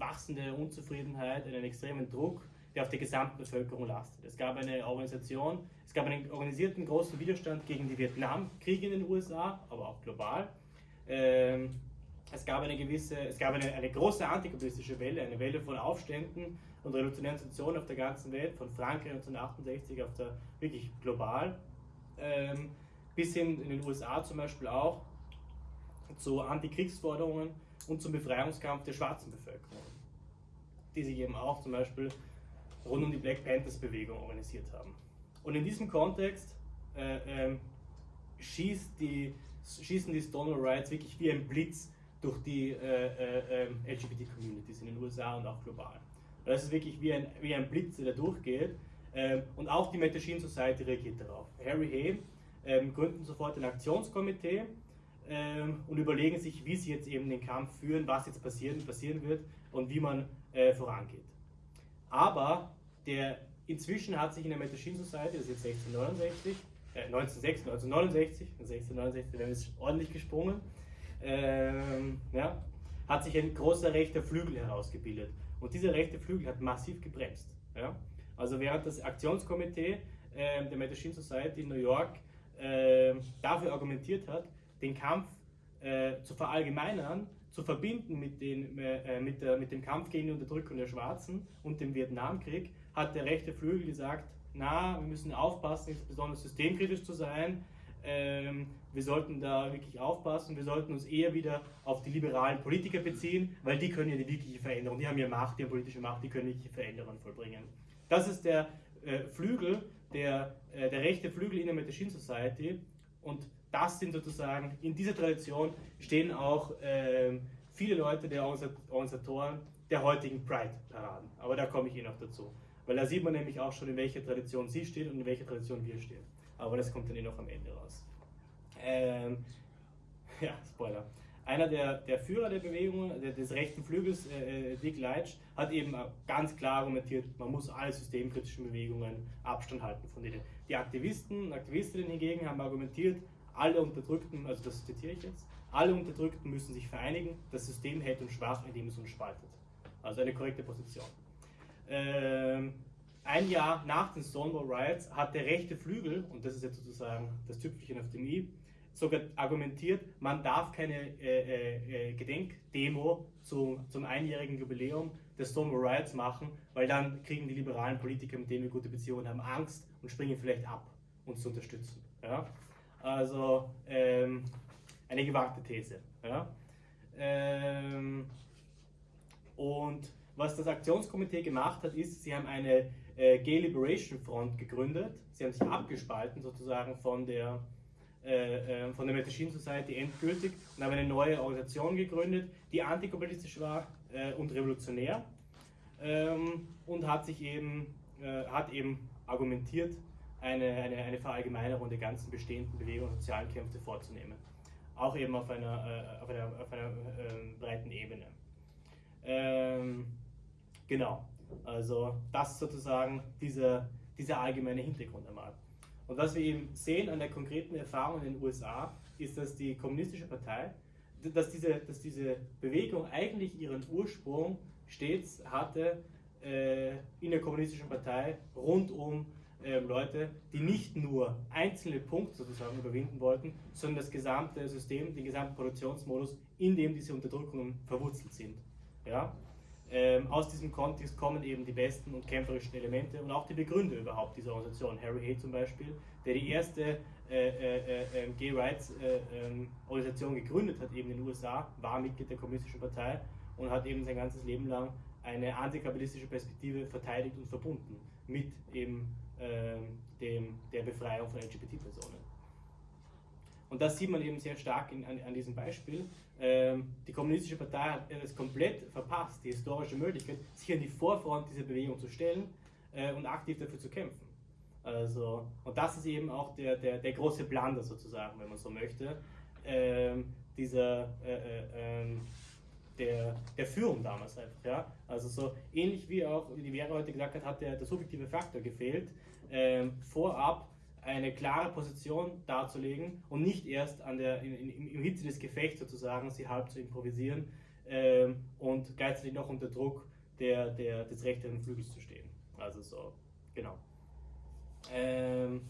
wachsende Unzufriedenheit, einen extremen Druck, der auf der gesamten Bevölkerung lastet. Es gab eine Organisation, es gab einen organisierten großen Widerstand gegen die Vietnamkriege in den USA, aber auch global. Ähm, es gab eine gewisse, es gab eine, eine große antikapitalistische Welle, eine Welle von Aufständen und revolutionären Situationen auf der ganzen Welt, von Frankreich 1968 auf der wirklich global, ähm, bis hin in den USA zum Beispiel auch zu Antikriegsforderungen und zum Befreiungskampf der schwarzen Bevölkerung, die sich eben auch zum Beispiel rund um die Black Panthers Bewegung organisiert haben. Und in diesem Kontext äh, äh, schießt die, schießen die Stonewall Riots wirklich wie ein Blitz durch die äh, äh, ähm, LGBT-Communities in den USA und auch global. Das ist wirklich wie ein, wie ein Blitz, der da durchgeht. Ähm, und auch die Metachine Society reagiert darauf. Harry Hay ähm, gründen sofort ein Aktionskomitee und überlegen sich, wie sie jetzt eben den Kampf führen, was jetzt passieren, passieren wird und wie man äh, vorangeht. Aber der, inzwischen hat sich in der Metachine Society, das ist jetzt 1669, äh, 1969, 1969, 1669, wir haben jetzt ordentlich gesprungen, ähm, ja, hat sich ein großer rechter Flügel herausgebildet. Und dieser rechte Flügel hat massiv gebremst. Ja? Also während das Aktionskomitee äh, der Medicine Society in New York äh, dafür argumentiert hat, den Kampf äh, zu verallgemeinern, zu verbinden mit, den, äh, mit, der, mit dem Kampf gegen die Unterdrückung der Schwarzen und dem Vietnamkrieg, hat der rechte Flügel gesagt, na, wir müssen aufpassen, insbesondere systemkritisch zu sein, ähm, wir sollten da wirklich aufpassen, wir sollten uns eher wieder auf die liberalen Politiker beziehen, weil die können ja die wirkliche Veränderung, die haben ja Macht, die haben politische Macht, die können wirkliche Veränderungen vollbringen. Das ist der äh, Flügel, der, äh, der rechte Flügel in der Machine Society und das sind sozusagen, in dieser Tradition stehen auch äh, viele Leute der Organisatoren der heutigen Pride-Paraden. Aber da komme ich eh noch dazu. Weil da sieht man nämlich auch schon, in welcher Tradition sie steht und in welcher Tradition wir stehen aber das kommt dann eh noch am Ende raus. Ähm, ja, Spoiler. einer der, der Führer der Bewegung, der, des rechten Flügels, äh, äh Dick Leitch, hat eben ganz klar argumentiert, man muss alle systemkritischen Bewegungen Abstand halten von denen. Die Aktivisten und Aktivistinnen hingegen haben argumentiert, alle Unterdrückten, also das zitiere ich jetzt, alle Unterdrückten müssen sich vereinigen, das System hält uns schwach, indem es uns spaltet. Also eine korrekte Position. Ähm, ein Jahr nach den Stonewall Riots hat der rechte Flügel, und das ist jetzt sozusagen das Tüpfelchen auf dem i, sogar argumentiert, man darf keine äh, äh, äh, Gedenkdemo zu, zum einjährigen Jubiläum des Stonewall Riots machen, weil dann kriegen die liberalen Politiker, mit denen wir gute Beziehungen haben, Angst und springen vielleicht ab, uns zu unterstützen. Ja? Also ähm, eine gewagte These. Ja? Ähm, und was das Aktionskomitee gemacht hat, ist, sie haben eine äh, Gay Liberation Front gegründet. Sie haben sich abgespalten sozusagen von der äh, äh, von der Machine Society endgültig und haben eine neue Organisation gegründet, die antiglobalistisch war äh, und revolutionär ähm, und hat sich eben, äh, hat eben argumentiert, eine, eine, eine Verallgemeinerung der ganzen bestehenden Bewegungen und sozialen Kämpfe vorzunehmen. Auch eben auf einer, äh, auf einer, auf einer ähm, breiten Ebene. Ähm, genau, also das sozusagen dieser, dieser allgemeine Hintergrund einmal. Und was wir eben sehen an der konkreten Erfahrung in den USA, ist, dass die Kommunistische Partei, dass diese, dass diese Bewegung eigentlich ihren Ursprung stets hatte äh, in der Kommunistischen Partei rund um äh, Leute, die nicht nur einzelne Punkte sozusagen überwinden wollten, sondern das gesamte System, den gesamten Produktionsmodus, in dem diese Unterdrückungen verwurzelt sind. Ja? Ähm, aus diesem Kontext kommen eben die besten und kämpferischen Elemente und auch die Begründer überhaupt dieser Organisation. Harry Hay zum Beispiel, der die erste äh, äh, äh, Gay Rights äh, ähm, Organisation gegründet hat, eben in den USA, war Mitglied der Kommunistischen Partei und hat eben sein ganzes Leben lang eine antikapitalistische Perspektive verteidigt und verbunden mit eben ähm, dem, der Befreiung von LGBT-Personen. Und das sieht man eben sehr stark in, an, an diesem Beispiel. Ähm, die Kommunistische Partei hat es komplett verpasst, die historische Möglichkeit, sich an die Vorfront dieser Bewegung zu stellen äh, und aktiv dafür zu kämpfen. Also, und das ist eben auch der, der, der große Blunder sozusagen, wenn man so möchte, ähm, dieser, äh, äh, ähm, der, der Führung damals einfach. Ja? Also so ähnlich wie auch, wie die Vera heute gesagt hat, hat der, der subjektive Faktor gefehlt, ähm, vorab eine klare Position darzulegen und nicht erst an der, in, in, im Hitze des Gefechts sozusagen sie halb zu improvisieren ähm, und gleichzeitig noch unter Druck der, der, des rechten Flügels zu stehen. Also so, genau. Ähm,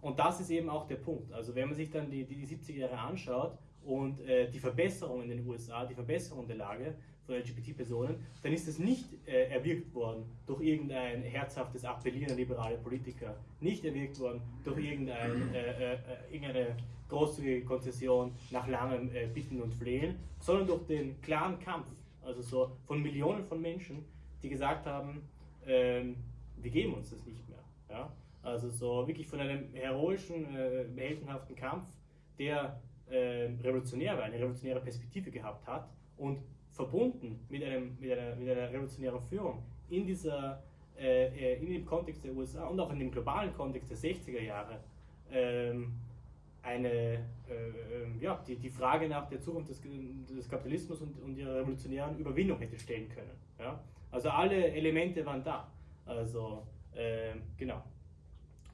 und das ist eben auch der Punkt. Also wenn man sich dann die, die 70er Jahre anschaut und äh, die Verbesserung in den USA, die Verbesserung der Lage, von LGBT-Personen, dann ist es nicht äh, erwirkt worden durch irgendein herzhaftes Appellieren an liberale Politiker, nicht erwirkt worden durch irgendein, äh, äh, irgendeine großzügige Konzession nach langem äh, Bitten und Flehen, sondern durch den klaren Kampf, also so von Millionen von Menschen, die gesagt haben, ähm, wir geben uns das nicht mehr. Ja? Also so wirklich von einem heroischen, äh, heldenhaften Kampf, der äh, revolutionär war, eine revolutionäre Perspektive gehabt hat und verbunden mit, einem, mit, einer, mit einer revolutionären Führung in, dieser, äh, äh in dem Kontext der USA und auch in dem globalen Kontext der 60er Jahre ähm, eine, äh, ja, die, die Frage nach der Zukunft des, des Kapitalismus und, und ihrer revolutionären Überwindung hätte stellen können. Ja? Also alle Elemente waren da. Also, äh, genau.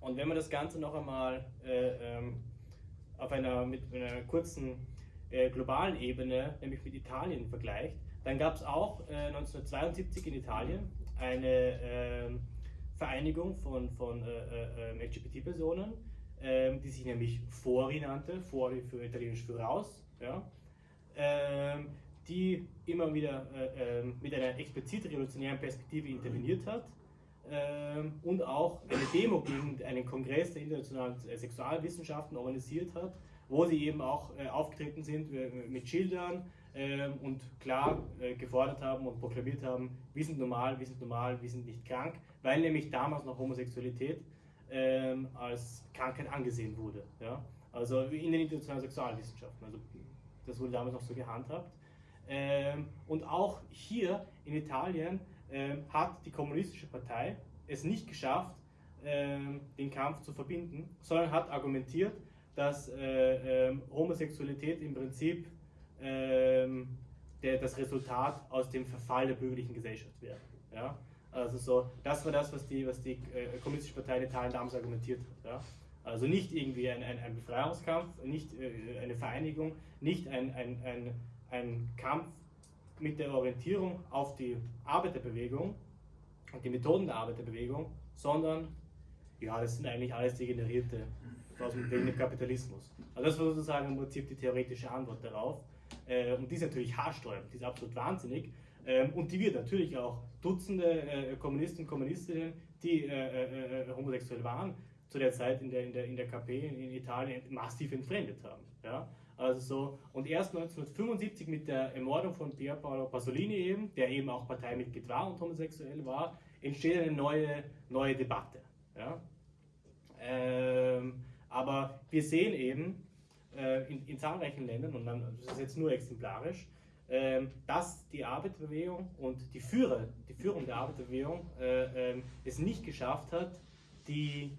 Und wenn man das Ganze noch einmal äh, ähm, auf einer, mit einer kurzen äh, globalen Ebene, nämlich mit Italien vergleicht, dann gab es auch äh, 1972 in Italien eine ähm, Vereinigung von, von äh, äh ähm, LGBT-Personen, ähm, die sich nämlich Fori nannte, Fori für Italienisch für raus, ja, ähm, die immer wieder äh, mit einer explizit revolutionären Perspektive interveniert hat ähm, und auch eine Demo gegen einen Kongress der internationalen Sexualwissenschaften organisiert hat, wo sie eben auch äh, aufgetreten sind äh, mit Schildern äh, und klar äh, gefordert haben und proklamiert haben, wir sind normal, wir sind normal, wir sind nicht krank, weil nämlich damals noch Homosexualität ähm, als Krankheit angesehen wurde. Ja? Also in den internationalen Sexualwissenschaften. Also das wurde damals noch so gehandhabt. Ähm, und auch hier in Italien hat die kommunistische Partei es nicht geschafft, ähm, den Kampf zu verbinden, sondern hat argumentiert, dass äh, äh, Homosexualität im Prinzip ähm, der, das Resultat aus dem Verfall der bürgerlichen Gesellschaft wäre. Ja? Also so, das war das, was die, was die äh, Kommunistische Partei in Italien damals argumentiert hat. Ja? Also nicht irgendwie ein, ein, ein Befreiungskampf, nicht äh, eine Vereinigung, nicht ein, ein, ein, ein Kampf mit der Orientierung auf die Arbeiterbewegung und die Methoden der Arbeiterbewegung, sondern ja, das sind eigentlich alles Degenerierte aus dem Kapitalismus. Also das war sozusagen im Prinzip die theoretische Antwort darauf. Äh, und die ist natürlich haarsträubend, die ist absolut wahnsinnig. Ähm, und die wird natürlich auch Dutzende äh, Kommunisten und Kommunistinnen, die äh, homosexuell waren, zu der Zeit in der, in der, in der KP in Italien massiv entfremdet haben. Ja? Also so, und erst 1975 mit der Ermordung von Pier Paolo Pasolini eben, der eben auch Parteimitglied war und homosexuell war, entsteht eine neue, neue Debatte. Ja? Ähm, aber wir sehen eben äh, in, in, zahlreichen Ländern, und dann, das ist jetzt nur exemplarisch, äh, dass die Arbeiterbewegung und die Führer, die Führung der Arbeiterbewegung äh, ähm, es nicht geschafft hat, die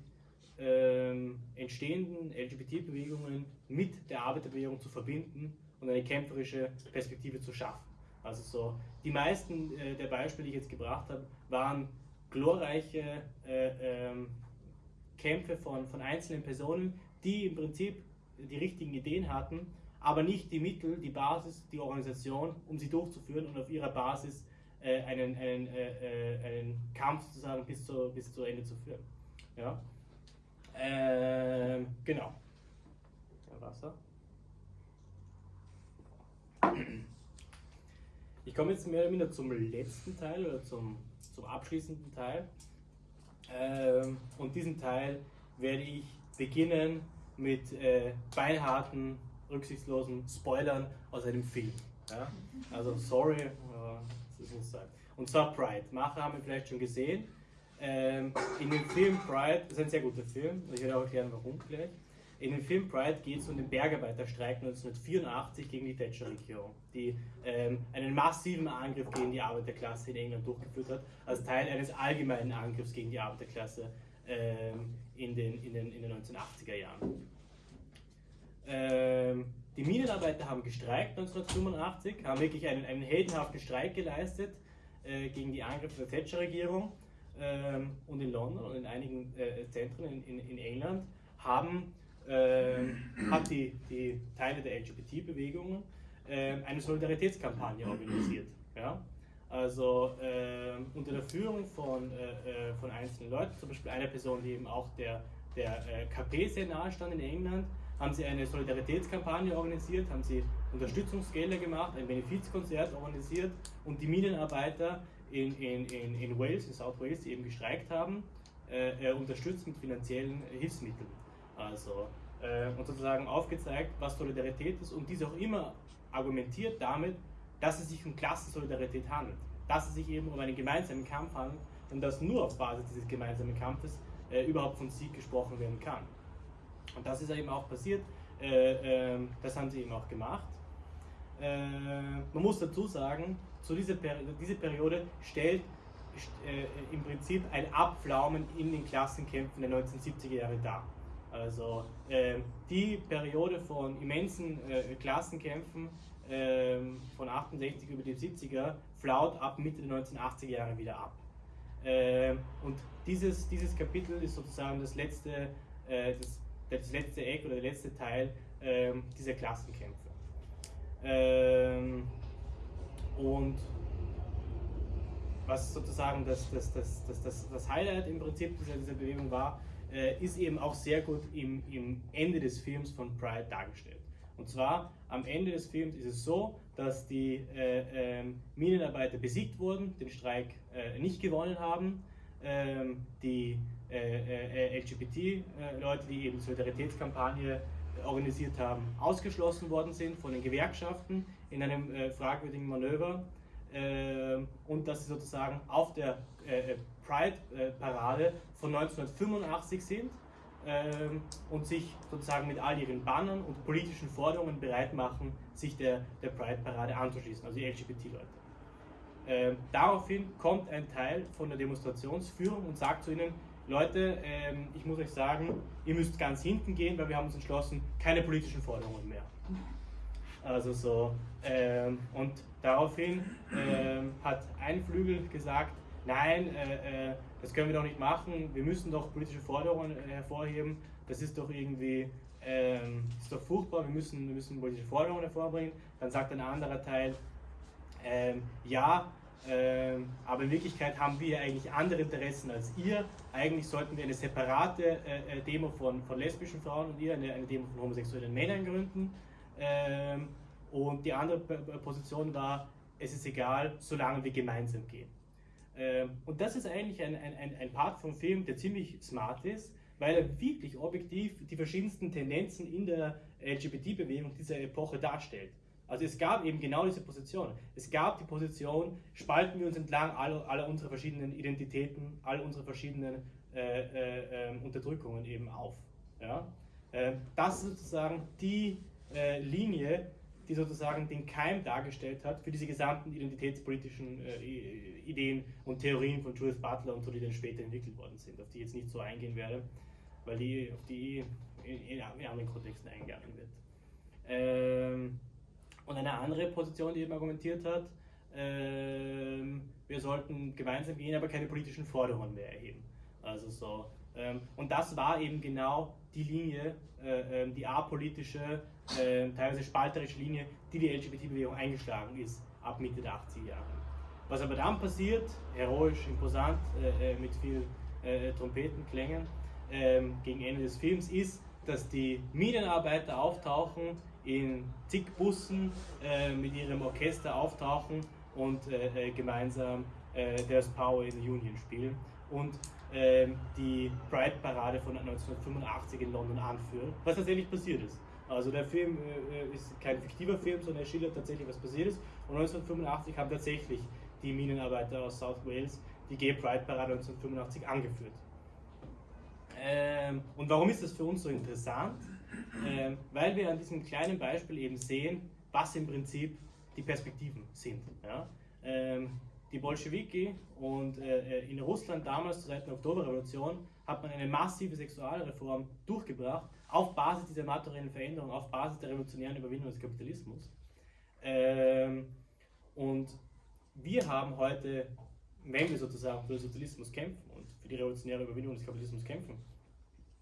ähm, entstehenden LGBT-Bewegungen mit der Arbeiterbewegung zu verbinden und eine kämpferische Perspektive zu schaffen. Also so, die meisten äh, der Beispiele, die ich jetzt gebracht habe, waren glorreiche äh, ähm, Kämpfe von, von einzelnen Personen, die im Prinzip die richtigen Ideen hatten, aber nicht die Mittel, die Basis, die Organisation, um sie durchzuführen und auf ihrer Basis äh, einen, einen, äh, äh einen Kampf sozusagen bis zu, bis zu Ende zu führen. Ja? Ähm, genau. Ja, Wasser. Ich komme jetzt mehr oder weniger zum letzten Teil oder zum, zum abschließenden Teil. Ähm, und diesen Teil werde ich beginnen mit äh, beinharten, rücksichtslosen Spoilern aus einem Film. Ja? Also sorry, aber das muss sein. Und zwar Pride. Macher haben wir vielleicht schon gesehen. Ähm, in dem Film Pride, das ist ein sehr guter Film, ich werde auch erklären, warum gleich. In dem Film Pride geht es um den Bergarbeiterstreik 1984 gegen die Thatcher-Regierung, die ähm, einen massiven Angriff gegen die Arbeiterklasse in England durchgeführt hat, als Teil eines allgemeinen Angriffs gegen die Arbeiterklasse ähm, in, den, in, den, in den 1980er Jahren. Ähm, die Minenarbeiter haben gestreikt 1985, haben wirklich einen, einen heldenhaften Streik geleistet äh, gegen die Angriffe der Thatcher-Regierung ähm, und in London und in einigen äh, Zentren in, in, in, England haben, äh, hat die, die Teile der LGBT-Bewegung äh, eine Solidaritätskampagne organisiert. Ja? Also ähm, unter der Führung von, äh, äh, von einzelnen Leuten, zum Beispiel einer Person, die eben auch der, der äh, KP sehr nahe stand in England, haben sie eine Solidaritätskampagne organisiert, haben sie Unterstützungsgelder gemacht, ein Benefizkonzert organisiert und die Minenarbeiter in, in, in, in Wales, in South Wales, die eben gestreikt haben, äh, unterstützt mit finanziellen Hilfsmitteln. Also, äh, und sozusagen aufgezeigt, was Solidarität ist und dies auch immer argumentiert damit, dass es sich um Klassensolidarität handelt, dass es sich eben um einen gemeinsamen Kampf handelt und dass nur auf Basis dieses gemeinsamen Kampfes äh, überhaupt von Sieg gesprochen werden kann. Und das ist eben auch passiert, äh, ähm, das haben sie eben auch gemacht. Äh, man muss dazu sagen, zu dieser Peri diese Periode stellt äh, im Prinzip ein Abflaumen in den Klassenkämpfen der 1970er Jahre dar. Also äh, die Periode von immensen äh, Klassenkämpfen ähm, von 68 über die 70er flaut ab Mitte der 1980er Jahre wieder ab. Ähm, und dieses, dieses Kapitel ist sozusagen das letzte, äh, das, das letzte Eck oder der letzte Teil ähm, dieser Klassenkämpfe. Und was sozusagen das, das, das, das, das, das Highlight im Prinzip dieser, dieser Bewegung war, äh, ist eben auch sehr gut im, im Ende des Films von Pride dargestellt. Und zwar am Ende des Films ist es so, dass die äh, äh, Minenarbeiter besiegt wurden, den Streik äh, nicht gewonnen haben, ähm, die äh, äh, LGBT-Leute, die eben Solidaritätskampagne organisiert haben, ausgeschlossen worden sind von den Gewerkschaften in einem äh, fragwürdigen Manöver äh, und dass sie sozusagen auf der äh, Pride-Parade von 1985 sind ähm, und sich sozusagen mit all ihren Bannern und politischen Forderungen bereit machen, sich der, der Pride-Parade anzuschließen, also die LGBT-Leute. Ähm, daraufhin kommt ein Teil von der Demonstrationsführung und sagt zu ihnen, Leute, ähm, ich muss euch sagen, ihr müsst ganz hinten gehen, weil wir haben uns entschlossen, keine politischen Forderungen mehr. Also so, ähm, und daraufhin ähm, hat ein Flügel gesagt, nein, äh, äh, das können wir doch nicht machen, wir müssen doch politische Forderungen äh, hervorheben, das ist doch irgendwie, ähm, ist doch furchtbar, wir müssen, wir müssen politische Forderungen hervorbringen. Dann sagt ein anderer Teil, ähm, ja, ähm, aber in Wirklichkeit haben wir eigentlich andere Interessen als ihr. Eigentlich sollten wir eine separate äh, äh, Demo von, von lesbischen Frauen und ihr, eine, eine Demo von homosexuellen Männern gründen. Ähm, und die andere Position war, es ist egal, solange wir gemeinsam gehen. Ähm, und das ist eigentlich ein, ein, ein Part vom Film, der ziemlich smart ist, weil er wirklich objektiv die verschiedensten Tendenzen in der LGBT-Bewegung dieser Epoche darstellt. Also es gab eben genau diese Position. Es gab die Position, spalten wir uns entlang aller, aller unserer verschiedenen Identitäten, all unserer verschiedenen äh, äh, ähm, Unterdrückungen eben auf. Ja? Äh, das ist sozusagen die äh, Linie, die sozusagen den Keim dargestellt hat für diese gesamten identitätspolitischen äh, Ideen und Theorien von Judith Butler und so, die dann später entwickelt worden sind, auf die ich jetzt nicht so eingehen werde, weil die auf die in, in, in anderen Kontexten eingegangen wird. Ähm, und eine andere Position, die eben argumentiert hat, ähm, wir sollten gemeinsam gehen, aber keine politischen Forderungen mehr erheben. Also so. Ähm, und das war eben genau die Linie, äh, ähm, die apolitische, äh, teilweise spalterische Linie, die die LGBT-Bewegung eingeschlagen ist ab Mitte der 80er Jahre. Was aber dann passiert, heroisch, imposant, äh, äh mit viel äh, Trompetenklängen, ähm, gegen Ende des Films, ist, dass die Minenarbeiter auftauchen in zig Bussen äh, mit ihrem Orchester auftauchen und äh, äh gemeinsam äh, There's Power in the Union spielen und die Pride-Parade von 1985 in London anführen, was tatsächlich passiert ist. Also der Film äh, äh, ist kein fiktiver Film, sondern er schildert tatsächlich, was passiert ist. Und 1985 haben tatsächlich die Minenarbeiter aus South Wales die Gay Pride Parade 1985 angeführt. Ähm, und warum ist das für uns so interessant? ähm, weil wir an diesem kleinen Beispiel eben sehen, was im Prinzip die Perspektiven sind. Ja? Die Bolschewiki und äh, äh in Russland damals zur Zeit der Oktoberrevolution hat man eine massive Sexualreform durchgebracht auf Basis dieser materiellen Veränderung, auf Basis der revolutionären Überwindung des Kapitalismus. Ähm, und wir haben heute, wenn wir sozusagen für den Sozialismus kämpfen und für die revolutionäre Überwindung des Kapitalismus kämpfen,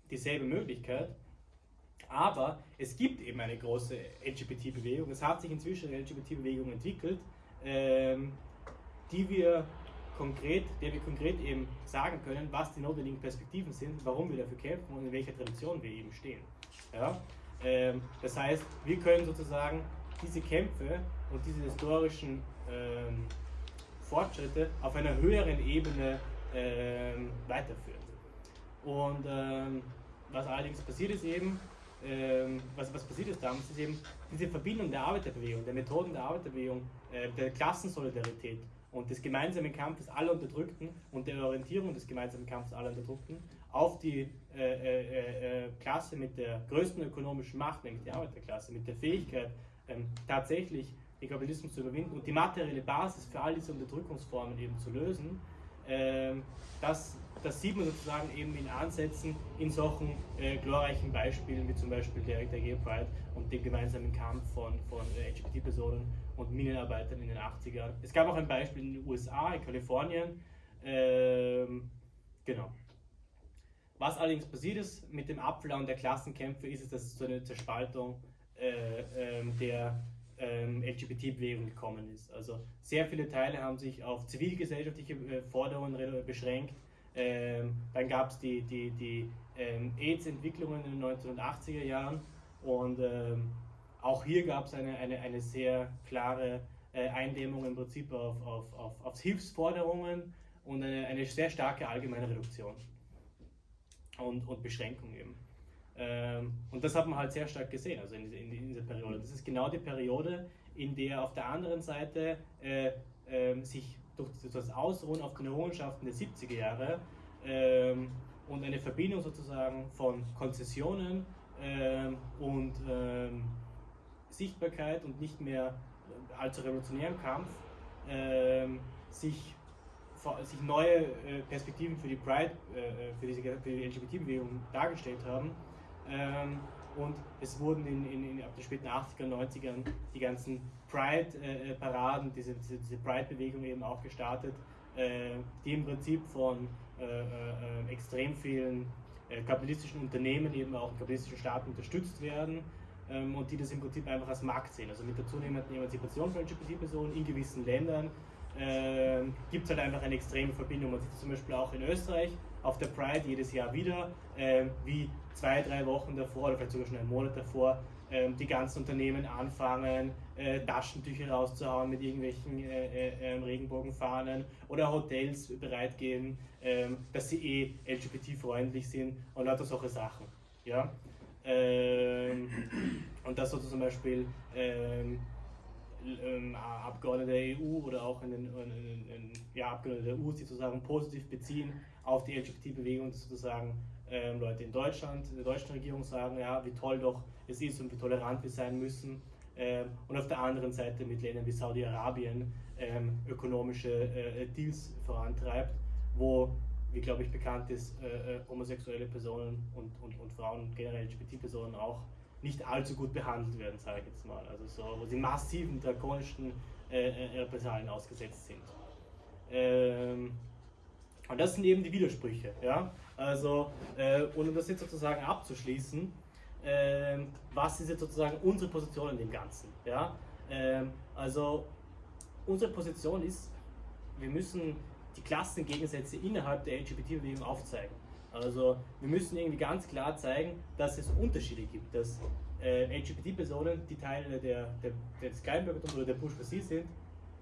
dieselbe Möglichkeit, aber es gibt eben eine große LGBT-Bewegung. Es hat sich inzwischen eine LGBT-Bewegung entwickelt, ähm, die wir konkret, der wir konkret eben sagen können, was die notwendigen Perspektiven sind, warum wir dafür kämpfen und in welcher Tradition wir eben stehen. Ja? Ähm, das heißt, wir können sozusagen diese Kämpfe und diese historischen ähm, Fortschritte auf einer höheren Ebene ähm, weiterführen. Und ähm, was allerdings passiert ist eben, ähm, was, was passiert ist damals, ist eben diese Verbindung der Arbeiterbewegung, der Methoden der Arbeiterbewegung, äh, der Klassensolidarität und des gemeinsamen Kampfes aller Unterdrückten und der Orientierung des gemeinsamen Kampfes aller Unterdrückten auf die äh, äh, äh, Klasse mit der größten ökonomischen Macht, nämlich die Arbeiterklasse, mit der Fähigkeit, ähm, tatsächlich den Kapitalismus zu überwinden und die materielle Basis für all diese Unterdrückungsformen eben zu lösen, ähm, das das sieht man sozusagen eben in Ansätzen in solchen äh, glorreichen Beispielen wie zum Beispiel der, der Gay Pride und dem gemeinsamen Kampf von, von äh, LGBT-Personen und Minenarbeitern in den 80ern. Es gab auch ein Beispiel in den USA, in Kalifornien. Ähm, genau. Was allerdings passiert ist mit dem Abflauen der Klassenkämpfe, ist es, dass es zu einer Zerspaltung äh, ähm, der ähm, LGBT-Bewegung gekommen ist. Also sehr viele Teile haben sich auf zivilgesellschaftliche äh, Forderungen beschränkt ähm, dann gab es die, die, die ähm, AIDS-Entwicklungen in den 1980er Jahren und ähm, auch hier gab es eine, eine, eine sehr klare äh, Eindämmung im Prinzip auf, auf, auf, auf Hilfsforderungen und eine, eine sehr starke allgemeine Reduktion und, und Beschränkung eben. Ähm, und das hat man halt sehr stark gesehen, also in, in, in, dieser Periode. Das ist genau die Periode, in der auf der anderen Seite äh, äh, sich durch das Ausruhen auf den Errungenschaften der 70er Jahre ähm, und eine Verbindung sozusagen von Konzessionen ähm, und ähm, Sichtbarkeit und nicht mehr allzu revolutionären Kampf ähm, sich, sich neue äh, Perspektiven für die Pride, äh, für, diese, für die LGBT-Bewegung dargestellt haben. Ähm, und es wurden in, in, in ab den späten 80er, 90ern die ganzen Pride-Paraden, diese, diese, diese Pride-Bewegung eben auch gestartet, äh, die im Prinzip von äh, äh, äh extrem vielen äh, kapitalistischen Unternehmen, eben auch kapitalistischen Staaten unterstützt werden ähm, und die das im Prinzip einfach als Markt sehen. Also mit der zunehmenden Emanzipation von LGBT-Personen in gewissen Ländern äh, gibt es halt einfach eine extreme Verbindung. Man sieht es zum Beispiel auch in Österreich auf der Pride jedes Jahr wieder, äh, wie zwei, drei Wochen davor oder vielleicht sogar schon einen Monat davor äh, die ganzen Unternehmen anfangen, äh, Taschentücher rauszuhauen mit irgendwelchen äh, äh, ähm, Regenbogenfahnen oder Hotels bereitgeben, ähm, dass sie eh LGBT-freundlich sind und lauter solche Sachen. Ja? Ähm, und das so zum Beispiel ähm, ähm, Abgeordnete der EU oder auch in den, in, in, ja, Abgeordnete der EU sozusagen positiv beziehen auf die LGBT-Bewegung, sozusagen ähm, Leute in Deutschland, in der deutschen Regierung sagen, ja, wie toll doch es ist und wie tolerant wir sein müssen. Ähm, und auf der anderen Seite mit Ländern wie Saudi-Arabien ähm, ökonomische äh, Deals vorantreibt, wo, wie glaube ich bekannt ist, äh, äh, homosexuelle Personen und, und, und Frauen generell LGBT-Personen auch nicht allzu gut behandelt werden, sage ich jetzt mal. Also so, wo sie massiven, drakonischen äh, äh, Repressalien ausgesetzt sind. Ähm, und das sind eben die Widersprüche. Ja? Also, äh, und um das jetzt sozusagen abzuschließen, äh, was ist jetzt sozusagen unsere Position in dem Ganzen? Ja? Ähm, also, unsere Position ist, wir müssen die Klassengegensätze innerhalb der LGBT-Bewegung aufzeigen. Also wir müssen irgendwie ganz klar zeigen, dass es Unterschiede gibt, dass äh, LGBT-Personen, die Teile der, der, des Kleinbürgertums oder der Bourgeoisie sind,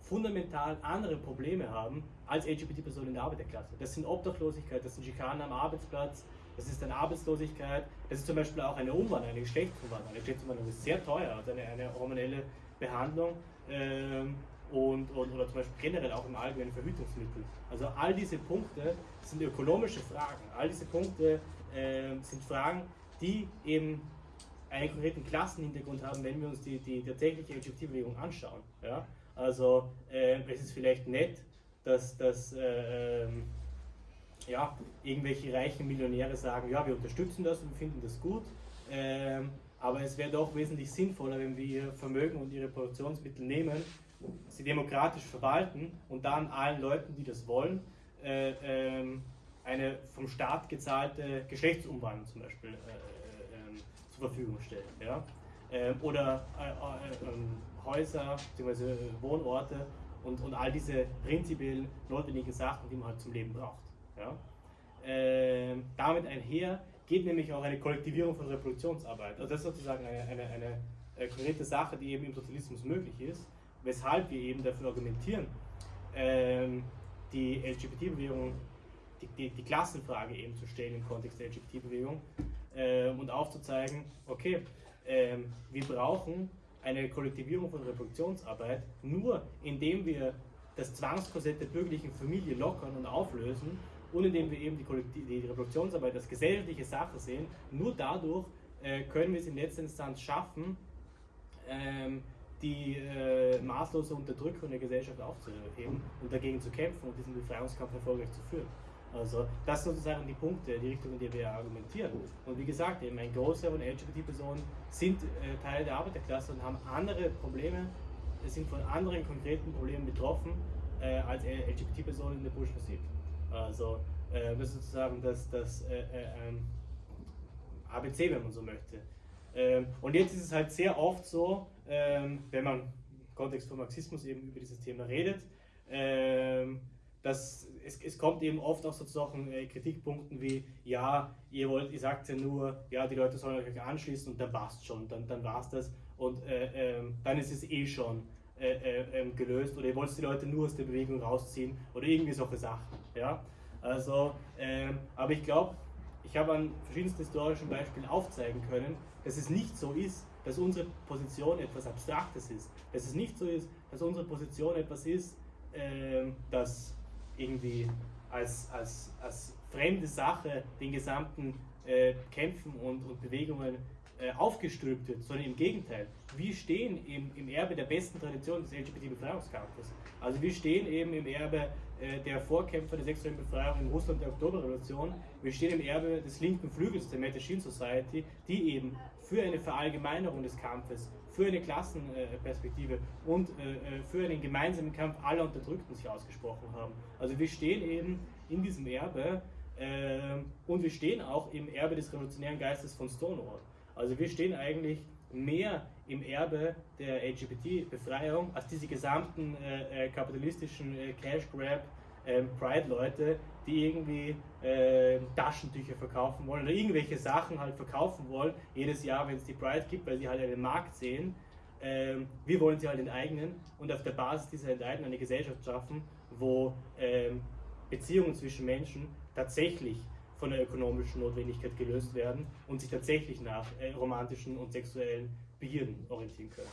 fundamental andere Probleme haben als LGBT-Personen in der Arbeiterklasse. Das sind Obdachlosigkeit, das sind Schikanen am Arbeitsplatz, das ist eine Arbeitslosigkeit, das ist zum Beispiel auch eine Umwandlung, eine Geschlechtsumwandlung. Eine Geschlechtsumwandlung ist sehr teuer, also eine, eine hormonelle Behandlung. Ähm, und, und, oder zum Beispiel generell auch im allgemeinen Verhütungsmittel. Also all diese Punkte sind ökonomische Fragen. All diese Punkte äh, sind Fragen, die eben einen konkreten Klassenhintergrund haben, wenn wir uns die, die tatsächliche LGBT-Bewegung anschauen. Ja? Also äh, es ist vielleicht nett, dass, dass äh, ja, irgendwelche reichen Millionäre sagen, ja, wir unterstützen das und finden das gut. Ähm, aber es wäre doch wesentlich sinnvoller, wenn wir ihr Vermögen und ihre Produktionsmittel nehmen sie demokratisch verwalten und dann allen Leuten, die das wollen, äh, ähm, eine vom Staat gezahlte Geschlechtsumwandlung zum Beispiel äh, äh, zur Verfügung stellen. Ja? Ähm, oder ähm, Häuser bzw. Wohnorte und, und all diese prinzipiell notwendigen Sachen, die man halt zum Leben braucht. Ja? Ähm, damit einher geht nämlich auch eine Kollektivierung von Reproduktionsarbeit. Also das ist sozusagen eine, eine, eine konkrete Sache, die eben im Sozialismus möglich ist weshalb wir eben dafür argumentieren, ähm, die LGBT-Bewegung, die, die, die, Klassenfrage eben zu stellen im Kontext der LGBT-Bewegung äh, und aufzuzeigen, okay, äh, wir brauchen eine Kollektivierung von Reproduktionsarbeit nur indem wir das Zwangskorsett der bürgerlichen Familie lockern und auflösen und indem wir eben die, die Reproduktionsarbeit als gesellschaftliche Sache sehen, nur dadurch äh, können wir es in letzter Instanz schaffen, ähm, die äh, maßlose Unterdrückung der Gesellschaft aufzuheben und dagegen zu kämpfen und diesen Befreiungskampf erfolgreich zu führen. Also das sind sozusagen die Punkte, die Richtung, in die wir argumentieren. Und wie gesagt, eben ein Großteil von LGBT-Personen sind äh, Teil der Arbeiterklasse und haben andere Probleme, sind von anderen konkreten Problemen betroffen äh, als LGBT-Personen in der Bourgeoisie. Also äh, das ist sozusagen das, das äh, äh, ähm, ABC, wenn man so möchte. Ähm, und jetzt ist es halt sehr oft so, wenn man im Kontext von Marxismus eben über dieses Thema redet, ähm, dass es, es kommt eben oft auch so zu solchen äh, Kritikpunkten wie, ja, ihr wollt, ihr sagt ja nur, ja, die Leute sollen euch anschließen und dann passt schon, dann, dann war's das und äh, äh, dann ist es eh schon äh, äh, ähm, gelöst oder ihr wollt die Leute nur aus der Bewegung rausziehen oder irgendwie solche Sachen, ja. Also, ähm, aber ich glaube, ich habe an verschiedensten historischen Beispielen aufzeigen können, dass es nicht so ist, dass unsere Position etwas Abstraktes ist. Dass es nicht so ist, dass unsere Position etwas ist, äh, das irgendwie als, als, als fremde Sache den gesamten äh, Kämpfen und, und Bewegungen äh, aufgestülpt wird, sondern im Gegenteil. Wir stehen im, im Erbe der besten Tradition des LGBT-Befreiungskampfes. Also wir stehen eben im Erbe äh, der Vorkämpfer der sexuellen Befreiung in Russland der Oktoberrevolution. Wir stehen im Erbe des linken Flügels der Mattachine Society, die eben für eine Verallgemeinerung des Kampfes, für eine Klassenperspektive und äh, für einen gemeinsamen Kampf aller Unterdrückten sich ausgesprochen haben. Also wir stehen eben in diesem Erbe und wir stehen auch im Erbe des revolutionären Geistes von Stonewall. Also wir stehen eigentlich mehr im Erbe der LGBT-Befreiung als diese gesamten äh, äh, kapitalistischen äh, Cash-Grab ähm, Pride-Leute, die irgendwie äh, Taschentücher verkaufen wollen oder irgendwelche Sachen halt verkaufen wollen, jedes Jahr, wenn es die Pride gibt, weil sie halt einen Markt sehen. Ähm, wir wollen sie halt enteignen und auf der Basis dieser Enteignung eine Gesellschaft schaffen, wo ähm, Beziehungen zwischen Menschen tatsächlich von der ökonomischen Notwendigkeit gelöst werden und sich tatsächlich nach äh, romantischen und sexuellen Begierden orientieren können.